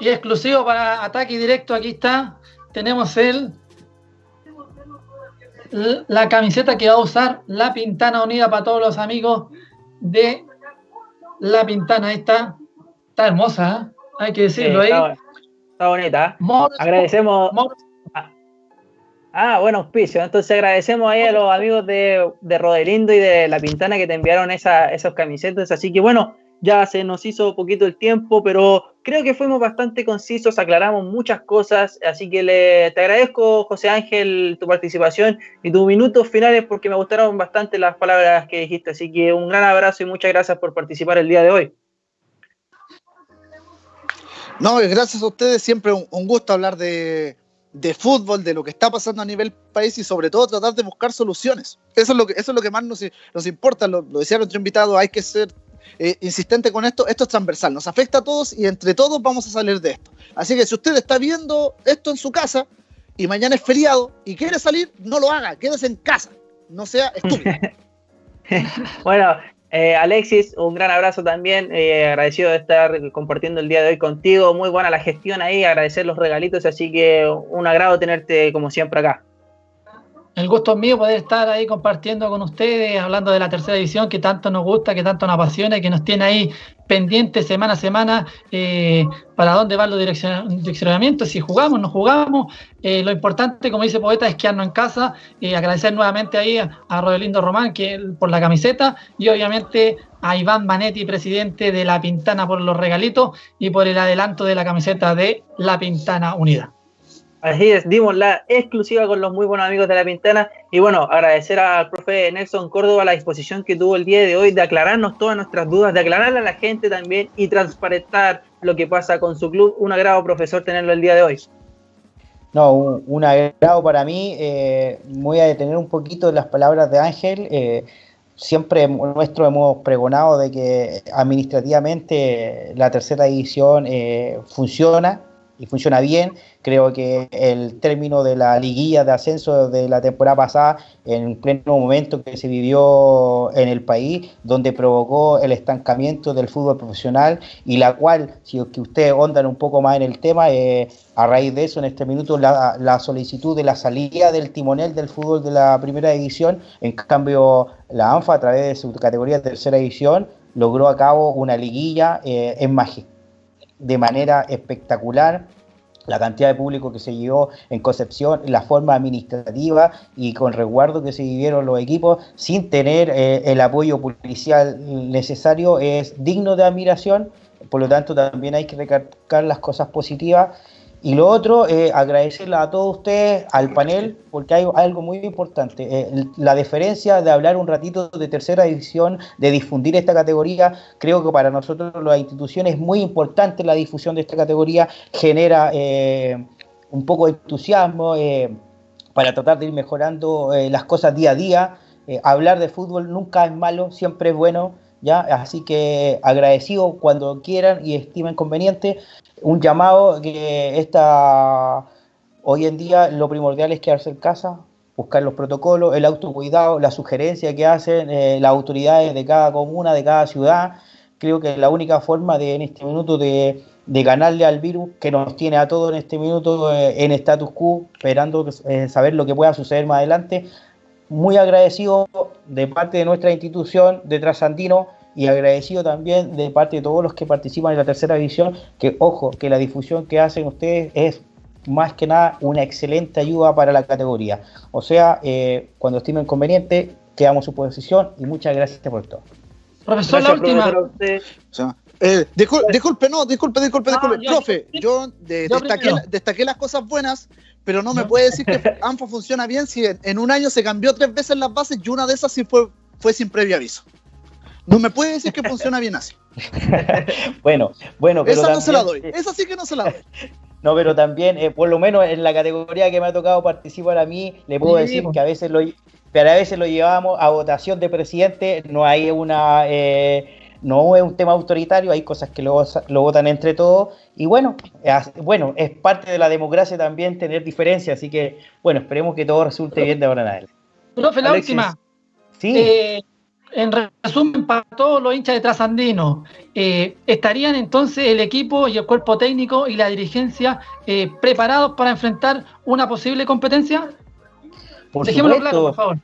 Y exclusivo para ataque directo, aquí está. Tenemos el la camiseta que va a usar la Pintana Unida para todos los amigos de la Pintana. Ahí está. Está hermosa, ¿eh? Hay que decirlo ahí. Está, bonita. agradecemos. Ah, ah, bueno, auspicio. Entonces agradecemos ahí a los amigos de, de Rodelindo y de La Pintana que te enviaron esa, esas camisetas. Así que bueno, ya se nos hizo poquito el tiempo, pero creo que fuimos bastante concisos, aclaramos muchas cosas, así que le, te agradezco, José Ángel, tu participación y tus minutos finales porque me gustaron bastante las palabras que dijiste, así que un gran abrazo y muchas gracias por participar el día de hoy. No, gracias a ustedes, siempre un, gusto hablar de, fútbol, de lo que está pasando a nivel país y sobre todo tratar de buscar soluciones. Eso es lo que, eso es lo que más nos, nos importa, lo, lo decía nuestro invitado, hay que ser eh, insistente con esto, esto es transversal, nos afecta a todos y entre todos vamos a salir de esto. Así que si usted está viendo esto en su casa y mañana es feriado y quiere salir, no lo haga, quédese en casa, no sea estúpido. bueno, eh, Alexis, un gran abrazo también, eh, agradecido de estar compartiendo el día de hoy contigo, muy buena la gestión ahí, agradecer los regalitos, así que un agrado tenerte como siempre acá. El gusto es mío poder estar ahí compartiendo con ustedes, hablando de la tercera división que tanto nos gusta, que tanto nos apasiona y que nos tiene ahí pendientes semana a semana eh, para dónde van los direccionamientos, si jugamos, no jugamos. Eh, lo importante, como dice Poeta, es quedarnos en casa. y agradecer nuevamente ahí a, a Rodelindo Román que, por la camiseta y obviamente a Iván Manetti, presidente de La Pintana, por los regalitos y por el adelanto de la camiseta de La Pintana Unida. Así es, dimos la exclusiva con los muy buenos amigos de La Pintana. Y bueno, agradecer al profe Nelson Córdoba la disposición que tuvo el día de hoy de aclararnos todas nuestras dudas, de aclararle a la gente también y transparentar lo que pasa con su club. Un agrado, profesor, tenerlo el día de hoy. No, un, agrado para mí. Eh, voy a detener un poquito las palabras de Ángel. Eh, siempre nuestro hemos pregonado de que administrativamente la tercera división eh, funciona y funciona bien. Creo que el término de la liguilla de ascenso de la temporada pasada, en pleno momento que se vivió en el país, donde provocó el estancamiento del fútbol profesional y la cual, si que ustedes ondan un poco más en el tema, eh, a raíz de eso, en este minuto, la, solicitud de la salida del timonel del fútbol de la primera división, en cambio, la ANFA, a través de su categoría de tercera división, logró a cabo una liguilla eh, en magia de manera espectacular la cantidad de público que se llevó en Concepción, la forma administrativa y con resguardo que se vivieron los equipos sin tener eh, el apoyo policial necesario es digno de admiración. Por lo tanto, también hay que recalcar las cosas positivas y lo otro, eh, agradecerle a todos ustedes, al panel, porque hay algo muy importante. Eh, la diferencia de hablar un ratito de tercera división, de difundir esta categoría, creo que para nosotros las instituciones es muy importante la difusión de esta categoría, genera eh, un poco de entusiasmo para tratar de ir mejorando las cosas día a día. hablar de fútbol nunca es malo, siempre es bueno. ¿Ya? Así que agradecido cuando quieran y estimen conveniente un llamado que esta, hoy en día lo primordial es quedarse en casa, buscar los protocolos, el autocuidado, la sugerencia que hacen eh, las autoridades de cada comuna, de cada ciudad. Creo que la única forma de en este minuto de, ganarle al virus que nos tiene a todos en este minuto eh, en status quo, esperando eh, saber lo que pueda suceder más adelante. Muy agradecido de parte de nuestra institución de Trasandino y agradecido también de parte de todos los que participan en la tercera división, que ojo, que la difusión que hacen ustedes es más que nada una excelente ayuda para la categoría. O sea, eh, cuando estimen conveniente, quedamos a su posición y muchas gracias por todo. Profesor, la última. Eh, disculpe, no, disculpe, disculpe, ah, disculpe. Profe, yo, destaqué, las cosas buenas, pero no me puede decir que ANFA funciona bien si en, un año se cambió tres veces las bases y una de esas sí fue, fue sin previo aviso. No me puede decir que funciona bien así. bueno, bueno, pero. Esa no se la doy. Esa sí que no se la doy. No, pero también, eh, por lo menos en la categoría que me ha tocado participar a mí, le puedo decir que a veces lo, pero a veces lo llevamos a votación de presidente, no hay una, eh, no es un tema autoritario, hay cosas que lo, lo votan entre todos, y bueno, bueno, es parte de la democracia también tener diferencias, así que, bueno, esperemos que todo resulte bien de ahora en adelante. Profe, la última. Sí. Eh, en resumen, para todos los hinchas de Trasandino, eh, ¿estarían entonces el equipo y el cuerpo técnico y la dirigencia eh, preparados para enfrentar una posible competencia? Por Dejémoslo claro, por favor.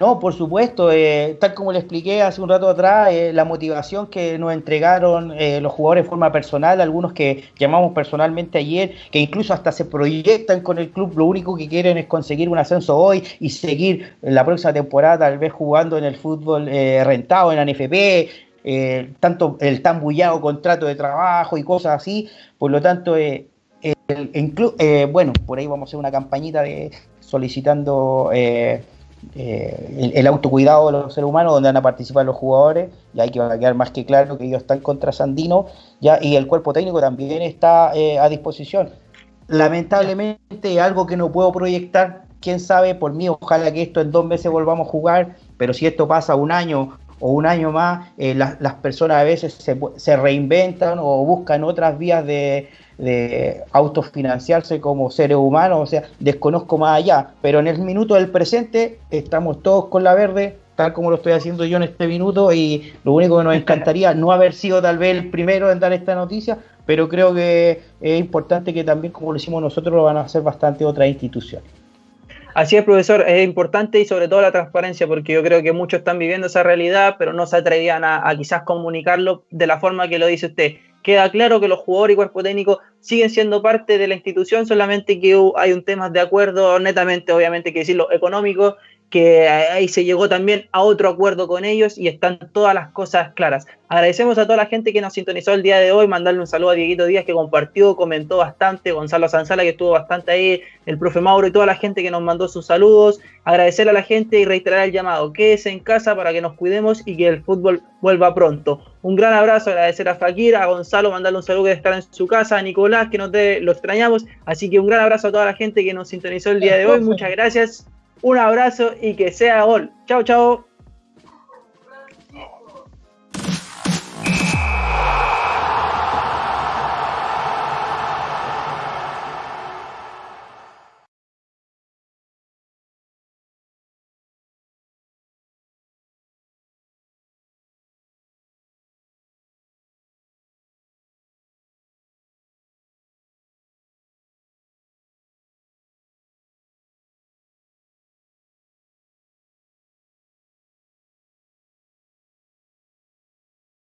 No, por supuesto, eh, tal como le expliqué hace un rato atrás, eh, la motivación que nos entregaron eh, los jugadores de forma personal, algunos que llamamos personalmente ayer, que incluso hasta se proyectan con el club, lo único que quieren es conseguir un ascenso hoy y seguir la próxima temporada tal vez jugando en el fútbol rentado, en la NFP, tanto el tan bullado contrato de trabajo y cosas así, por lo tanto, bueno, por ahí vamos a hacer una campañita de solicitando eh, el, autocuidado de los seres humanos, donde van a participar los jugadores, y hay que quedar más que claro que ellos están contra Sandino, ya, y el cuerpo técnico también está eh, a disposición. Lamentablemente, algo que no puedo proyectar, quién sabe, por mí, ojalá que esto en dos meses volvamos a jugar, pero si esto pasa un año o un año más, eh, las personas a veces se reinventan o buscan otras vías de, de autofinanciarse como seres humanos, o sea, desconozco más allá, pero en el minuto del presente estamos todos con la verde, tal como lo estoy haciendo yo en este minuto, y lo único que nos encantaría no haber sido tal vez el primero en dar esta noticia, pero creo que es importante que también como lo hicimos nosotros lo van a hacer bastante otras instituciones. Así es, profesor, es importante y sobre todo la transparencia, porque yo creo que muchos están viviendo esa realidad, pero no se atrevían a, quizás comunicarlo de la forma que lo dice usted. Queda claro que los jugadores y cuerpo técnico siguen siendo parte de la institución, solamente que hay un tema de acuerdo, netamente, obviamente, que decirlo, económico, que ahí se llegó también a otro acuerdo con ellos y están todas las cosas claras. Agradecemos a toda la gente que nos sintonizó el día de hoy, mandarle un saludo a Dieguito Díaz que compartió, comentó bastante, Gonzalo Sanzala que estuvo bastante ahí, el profe Mauro y toda la gente que nos mandó sus saludos, agradecer a la gente y reiterar el llamado, quédese en casa para que nos cuidemos y que el fútbol vuelva pronto. Un gran abrazo, agradecer a Fakir, a Gonzalo, mandarle un saludo que estar en su casa, a Nicolás que nos lo extrañamos, así que un gran abrazo a toda la gente que nos sintonizó el día de hoy, muchas gracias un abrazo y que sea gol. Chao, chao.